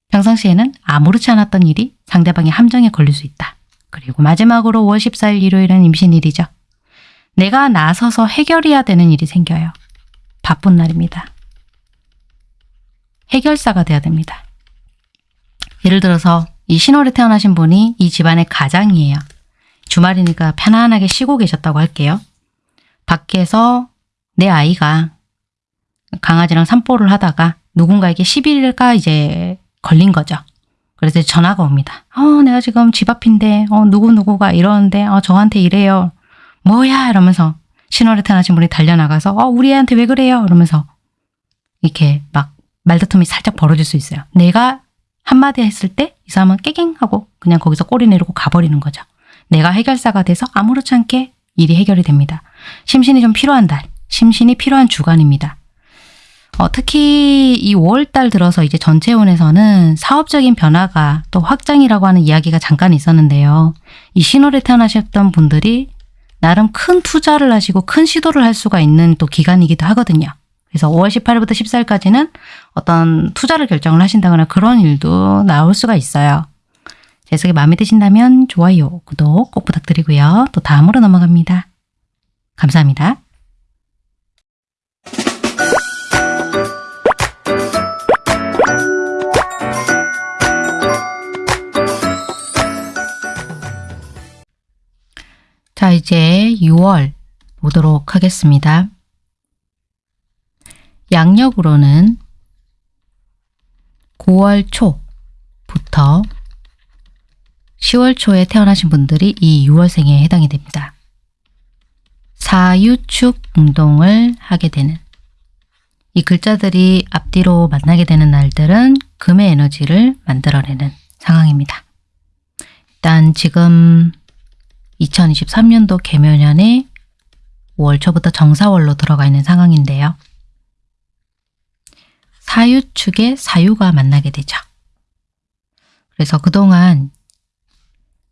평상시에는 아무렇지 않았던 일이 상대방의 함정에 걸릴 수 있다. 그리고 마지막으로 5월 14일 일요일은 임신일이죠. 내가 나서서 해결해야 되는 일이 생겨요. 바쁜 날입니다. 해결사가 돼야 됩니다. 예를 들어서 이 신월에 태어나신 분이 이 집안의 가장이에요. 주말이니까 편안하게 쉬고 계셨다고 할게요. 밖에서 내 아이가 강아지랑 산보를 하다가 누군가에게 시비가 이제 걸린 거죠. 그래서 전화가 옵니다. 어, 내가 지금 집 앞인데, 어, 누구누구가 이러는데, 어, 저한테 이래요. 뭐야? 이러면서 신월에 태어나신 분이 달려나가서, 어, 우리 애한테 왜 그래요? 이러면서 이렇게 막 말다툼이 살짝 벌어질 수 있어요. 내가 한마디 했을 때 이 사람은 깨갱 하고 그냥 거기서 꼬리 내리고 가버리는 거죠. 내가 해결사가 돼서 아무렇지 않게 일이 해결이 됩니다. 심신이 좀 필요한 달, 심신이 필요한 주간입니다. 어, 특히 이 5월달 들어서 이제 전체운에서는 사업적인 변화가 또 확장이라고 하는 이야기가 잠깐 있었는데요. 이 신월에 태어나셨던 분들이 나름 큰 투자를 하시고 큰 시도를 할 수가 있는 또 기간이기도 하거든요. 그래서 5월 18일부터 14일까지는 어떤 투자를 결정을 하신다거나 그런 일도 나올 수가 있어요. 제 해석이 마음에 드신다면 좋아요, 구독 꼭 부탁드리고요. 또 다음으로 넘어갑니다. 감사합니다. 자, 이제 6월 보도록 하겠습니다. 양력으로는 9월 초부터 10월 초에 태어나신 분들이 이 6월생에 해당이 됩니다. 사유축 운동을 하게 되는 이 글자들이 앞뒤로 만나게 되는 날들은 금의 에너지를 만들어내는 상황입니다. 일단 지금 2023년도 개묘년에 5월 초부터 정사월로 들어가 있는 상황인데요. 사유 축에 사유가 만나게 되죠. 그래서 그동안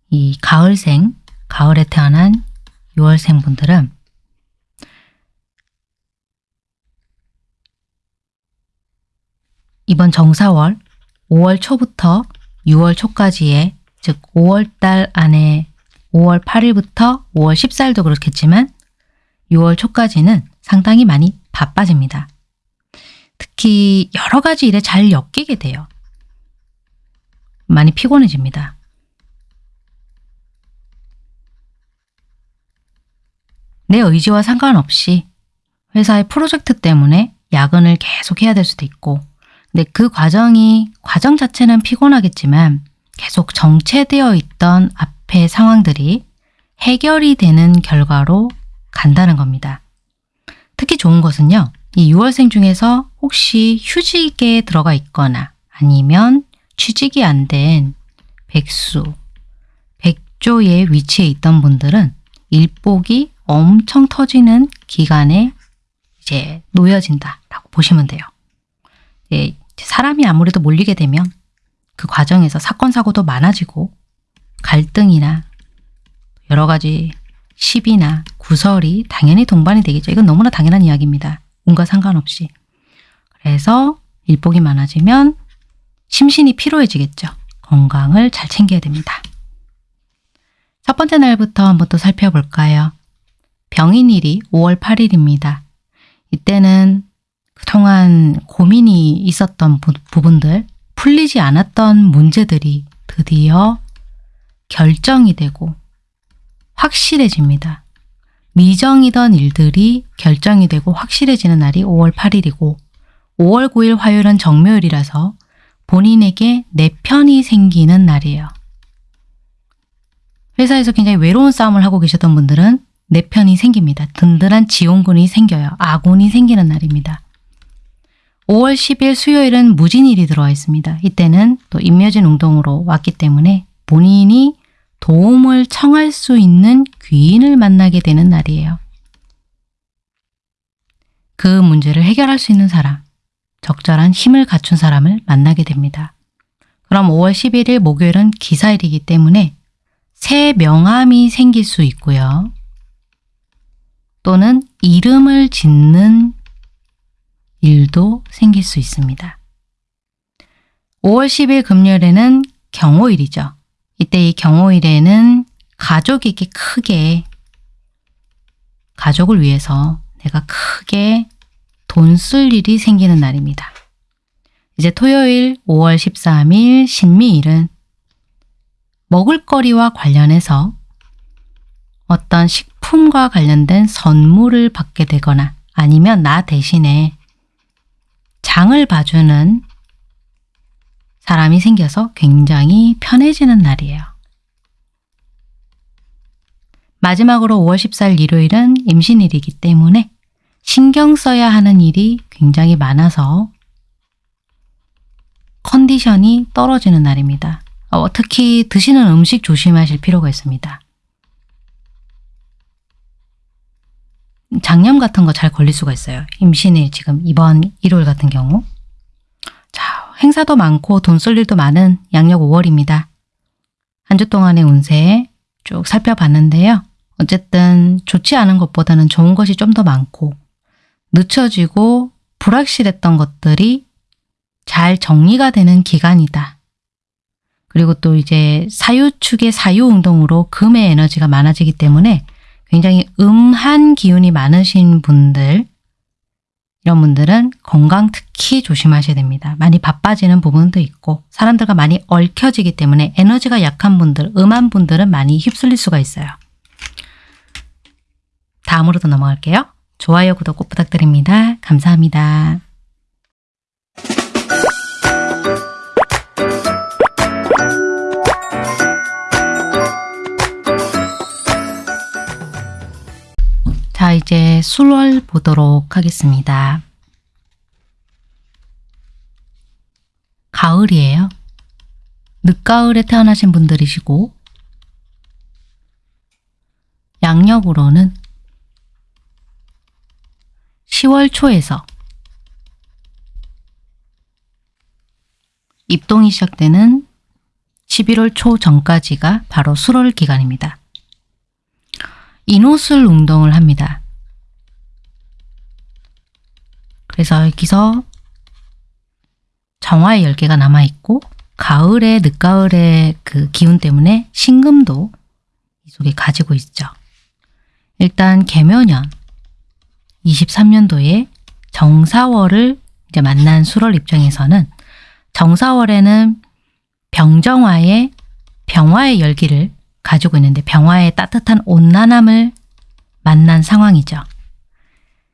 이 가을생, 가을에 태어난 6월생 분들은 이번 정사월 5월 초부터 6월 초까지의 즉 5월 달 안에 5월 8일부터 5월 14일도 그렇겠지만 6월 초까지는 상당히 많이 바빠집니다. 특히 여러 가지 일에 잘 엮이게 돼요. 많이 피곤해집니다. 내 의지와 상관없이 회사의 프로젝트 때문에 야근을 계속 해야 될 수도 있고 근데 그 과정이 과정 자체는 피곤하겠지만 계속 정체되어 있던 앞 의 상황들이 해결이 되는 결과로 간다는 겁니다. 특히 좋은 것은요. 이 6월생 중에서 혹시 휴직에 들어가 있거나 아니면 취직이 안 된 백수, 백조의 위치에 있던 분들은 일복이 엄청 터지는 기간에 이제 놓여진다라고 보시면 돼요. 예, 사람이 아무래도 몰리게 되면 그 과정에서 사건 사고도 많아지고 갈등이나 여러 가지 시비나 구설이 당연히 동반이 되겠죠. 이건 너무나 당연한 이야기입니다. 운과 상관없이. 그래서 일복이 많아지면 심신이 피로해지겠죠. 건강을 잘 챙겨야 됩니다. 첫 번째 날부터 한번 또 살펴볼까요? 병인일이 5월 8일입니다. 이때는 그동안 고민이 있었던 부, 부분들, 풀리지 않았던 문제들이 드디어 결정이 되고 확실해집니다. 미정이던 일들이 결정이 되고 확실해지는 날이 5월 8일이고 5월 9일 화요일은 정묘일이라서 본인에게 내 편이 생기는 날이에요. 회사에서 굉장히 외로운 싸움을 하고 계셨던 분들은 내 편이 생깁니다. 든든한 지원군이 생겨요. 아군이 생기는 날입니다. 5월 10일 수요일은 무진일이 들어와 있습니다. 이때는 또 임묘진 운동으로 왔기 때문에 본인이 도움을 청할 수 있는 귀인을 만나게 되는 날이에요. 그 문제를 해결할 수 있는 사람, 적절한 힘을 갖춘 사람을 만나게 됩니다. 그럼 5월 11일 목요일은 기사일이기 때문에 새 명함이 생길 수 있고요. 또는 이름을 짓는 일도 생길 수 있습니다. 5월 10일 금요일에는 경호일이죠. 이때 이 경호일에는 가족에게 크게 가족을 위해서 내가 크게 돈 쓸 일이 생기는 날입니다. 이제 토요일 5월 13일 신미일은 먹을거리와 관련해서 어떤 식품과 관련된 선물을 받게 되거나 아니면 나 대신에 장을 봐주는 사람이 생겨서 굉장히 편해지는 날이에요. 마지막으로 5월 14일 일요일은 임신일이기 때문에 신경 써야 하는 일이 굉장히 많아서 컨디션이 떨어지는 날입니다. 어, 특히 드시는 음식 조심하실 필요가 있습니다. 장염 같은 거 잘 걸릴 수가 있어요. 임신일 지금 이번 일요일 같은 경우. 자, 행사도 많고 돈 쓸 일도 많은 양력 5월입니다. 한 주 동안의 운세 쭉 살펴봤는데요. 어쨌든 좋지 않은 것보다는 좋은 것이 좀 더 많고 늦춰지고 불확실했던 것들이 잘 정리가 되는 기간이다. 그리고 또 이제 사유축의 사유운동으로 금의 에너지가 많아지기 때문에 굉장히 음한 기운이 많으신 분들 이런 분들은 건강 특히 조심하셔야 됩니다. 많이 바빠지는 부분도 있고 사람들과 많이 얽혀지기 때문에 에너지가 약한 분들, 음한 분들은 많이 휩쓸릴 수가 있어요. 다음으로 도 넘어갈게요. 좋아요, 구독 꼭 부탁드립니다. 감사합니다. 자, 이제 술월 보도록 하겠습니다. 가을이에요. 늦가을에 태어나신 분들이시고 양력으로는 10월 초에서 입동이 시작되는 11월 초 전까지가 바로 수월 기간입니다. 인호술 운동을 합니다. 그래서 여기서 정화의 열개가 남아있고 가을에 늦가을의 그 기운 때문에 신금도 이 속에 가지고 있죠. 일단 개묘년 23년도에 정사월을 이제 만난 수월 입장에서는 정사월에는 병정화의 병화의 열기를 가지고 있는데 병화의 따뜻한 온난함을 만난 상황이죠.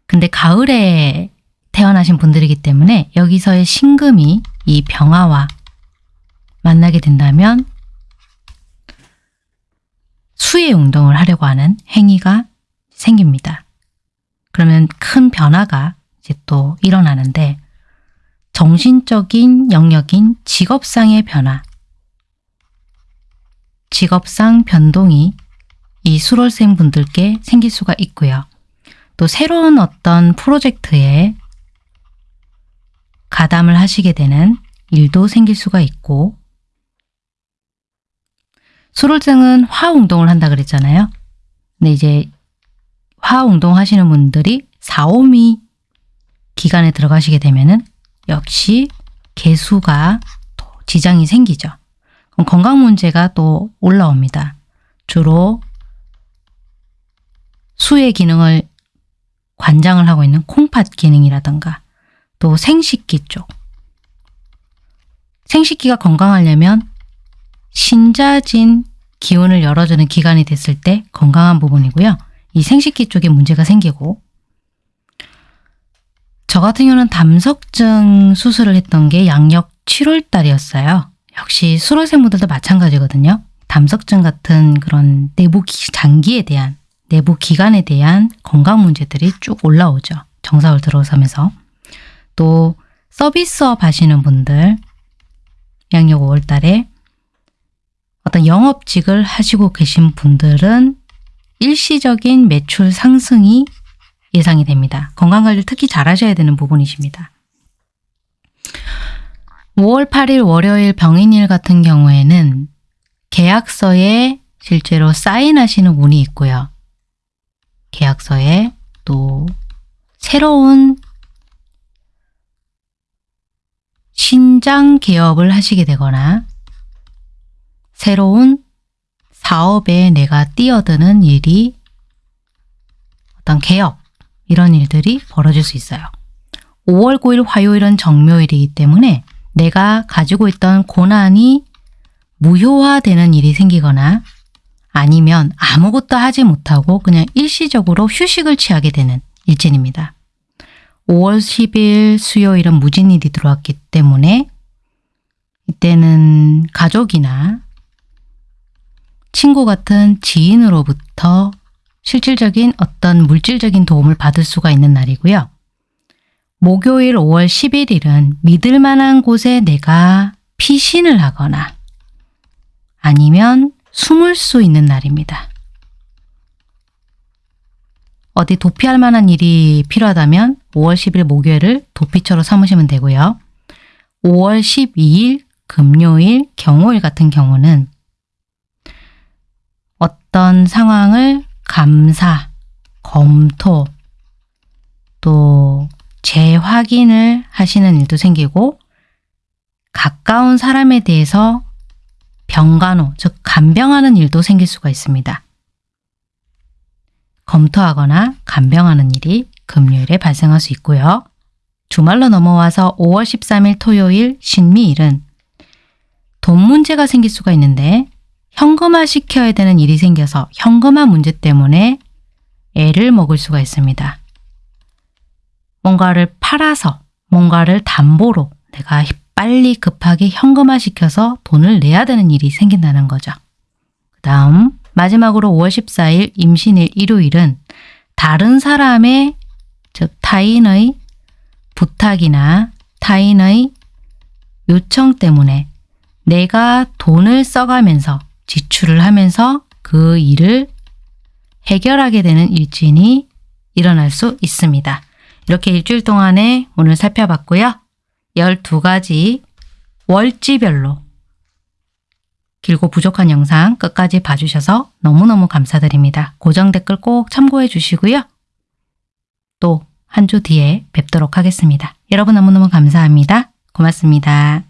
근데 가을에 태어나신 분들이기 때문에 여기서의 신금이 이 병화와 만나게 된다면 수의 운동을 하려고 하는 행위가 생깁니다. 그러면 큰 변화가 이제 또 일어나는데 정신적인 영역인 직업상의 변화, 직업상 변동이 이 수월생 분들께 생길 수가 있고요. 또 새로운 어떤 프로젝트에 가담을 하시게 되는 일도 생길 수가 있고 수월생은 화운동을 한다 그랬잖아요. 근데 이제 화운동 하시는 분들이 4, 5미 기간에 들어가시게 되면 은 역시 개수가 또 지장이 생기죠. 건강 문제가 또 올라옵니다. 주로 수의 기능을 관장을 하고 있는 콩팥 기능이라든가 또 생식기 쪽 생식기가 건강하려면 신자진 기운을 열어주는 기간이 됐을 때 건강한 부분이고요. 이 생식기 쪽에 문제가 생기고 저 같은 경우는 담석증 수술을 했던 게 양력 7월 달이었어요. 역시 수로생분들도 마찬가지거든요. 담석증 같은 그런 내부 장기에 대한 내부 기관에 대한 건강 문제들이 쭉 올라오죠. 정사월 들어서면서 또 서비스업 하시는 분들 양력 5월 달에 어떤 영업직을 하시고 계신 분들은 일시적인 매출 상승이 예상이 됩니다. 건강관리를 특히 잘 하셔야 되는 부분이십니다. 5월 8일 월요일 병인일 같은 경우에는 계약서에 실제로 사인하시는 운이 있고요. 계약서에 또 새로운 신장 개업을 하시게 되거나 새로운 사업에 내가 뛰어드는 일이 어떤 개업 이런 일들이 벌어질 수 있어요. 5월 9일 화요일은 정묘일이기 때문에 내가 가지고 있던 고난이 무효화되는 일이 생기거나 아니면 아무것도 하지 못하고 그냥 일시적으로 휴식을 취하게 되는 일진입니다. 5월 10일 수요일은 무진일이 들어왔기 때문에 이때는 가족이나 친구 같은 지인으로부터 실질적인 어떤 물질적인 도움을 받을 수가 있는 날이고요. 목요일 5월 11일은 믿을 만한 곳에 내가 피신을 하거나 아니면 숨을 수 있는 날입니다. 어디 도피할 만한 일이 필요하다면 5월 10일 목요일을 도피처로 삼으시면 되고요. 5월 12일 금요일 경호일 같은 경우는 어떤 상황을 감사, 검토, 또 재확인을 하시는 일도 생기고 가까운 사람에 대해서 병간호, 즉 간병하는 일도 생길 수가 있습니다. 검토하거나 간병하는 일이 금요일에 발생할 수 있고요. 주말로 넘어와서 5월 13일 토요일 신미일은 돈 문제가 생길 수가 있는데 현금화 시켜야 되는 일이 생겨서 현금화 문제 때문에 애를 먹을 수가 있습니다. 뭔가를 팔아서 뭔가를 담보로 내가 빨리 급하게 현금화 시켜서 돈을 내야 되는 일이 생긴다는 거죠. 그 다음 마지막으로 5월 14일 임신일 일요일은 다른 사람의 즉 타인의 부탁이나 타인의 요청 때문에 내가 돈을 써가면서 지출을 하면서 그 일을 해결하게 되는 일진이 일어날 수 있습니다. 이렇게 일주일 동안에 오늘 살펴봤고요. 12가지 월지별로 길고 부족한 영상 끝까지 봐주셔서 너무너무 감사드립니다. 고정 댓글 꼭 참고해 주시고요. 또 한 주 뒤에 뵙도록 하겠습니다. 여러분 너무너무 감사합니다. 고맙습니다.